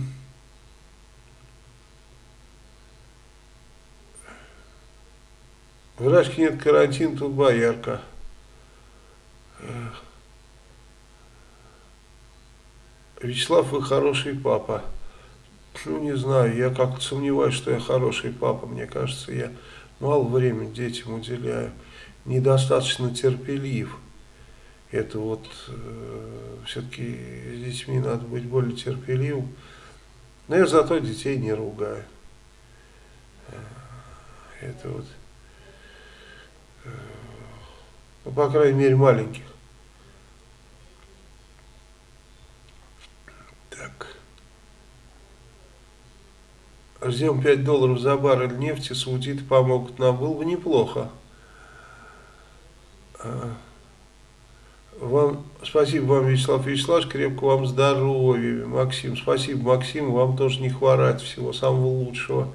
Speaker 1: В Рашке нет карантин, тут боярка. Вячеслав, вы хороший папа. Ну, не знаю, я как-то сомневаюсь, что я хороший папа. Мне кажется, я мало времени детям уделяю. Недостаточно терпелив это вот э, все-таки с детьми надо быть более терпеливым. Но я зато детей не ругаю. Э, это вот, э, ну, по крайней мере, маленьких. Так. Ждем 5 долларов за баррель нефти, саудиты помогут нам. Было бы неплохо. А, вам, спасибо вам, Вячеслав Вячеславович, крепко вам здоровья, Максим. Спасибо, Максим, вам тоже не хворать, всего самого лучшего.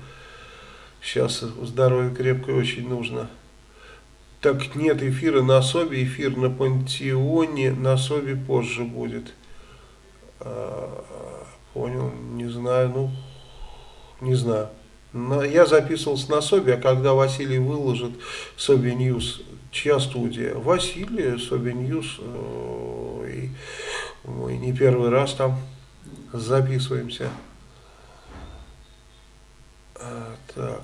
Speaker 1: Сейчас здоровье крепкое очень нужно. Так нет эфира на Собе, эфир на Пантеоне, на Собе позже будет. А, понял, не знаю, ну, не знаю. Но я записывался на Собе, а когда Василий выложит Соби News Чья студия? Василия, Соби News. Э, и мы не первый раз там записываемся. А, так.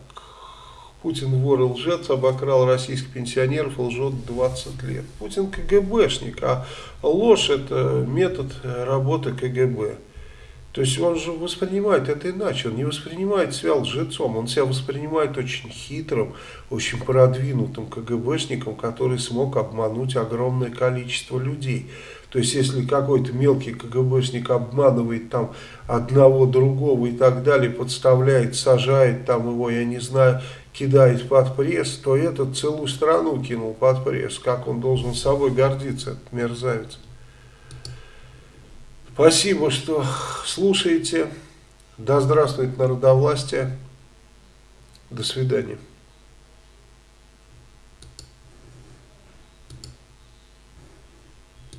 Speaker 1: Путин вор и лжец, обокрал российских пенсионеров, лжет 20 лет. Путин КГБшник, а ложь это метод работы КГБ. То есть он же воспринимает это иначе, он не воспринимает себя лжецом, он себя воспринимает очень хитрым, очень продвинутым КГБшником, который смог обмануть огромное количество людей. То есть если какой-то мелкий КГБшник обманывает там одного, другого и так далее, подставляет, сажает там его, я не знаю, кидает под пресс, то этот целую страну кинул под пресс. Как он должен собой гордиться, этот мерзавец. Спасибо, что слушаете. Да здравствует народовластие. До свидания.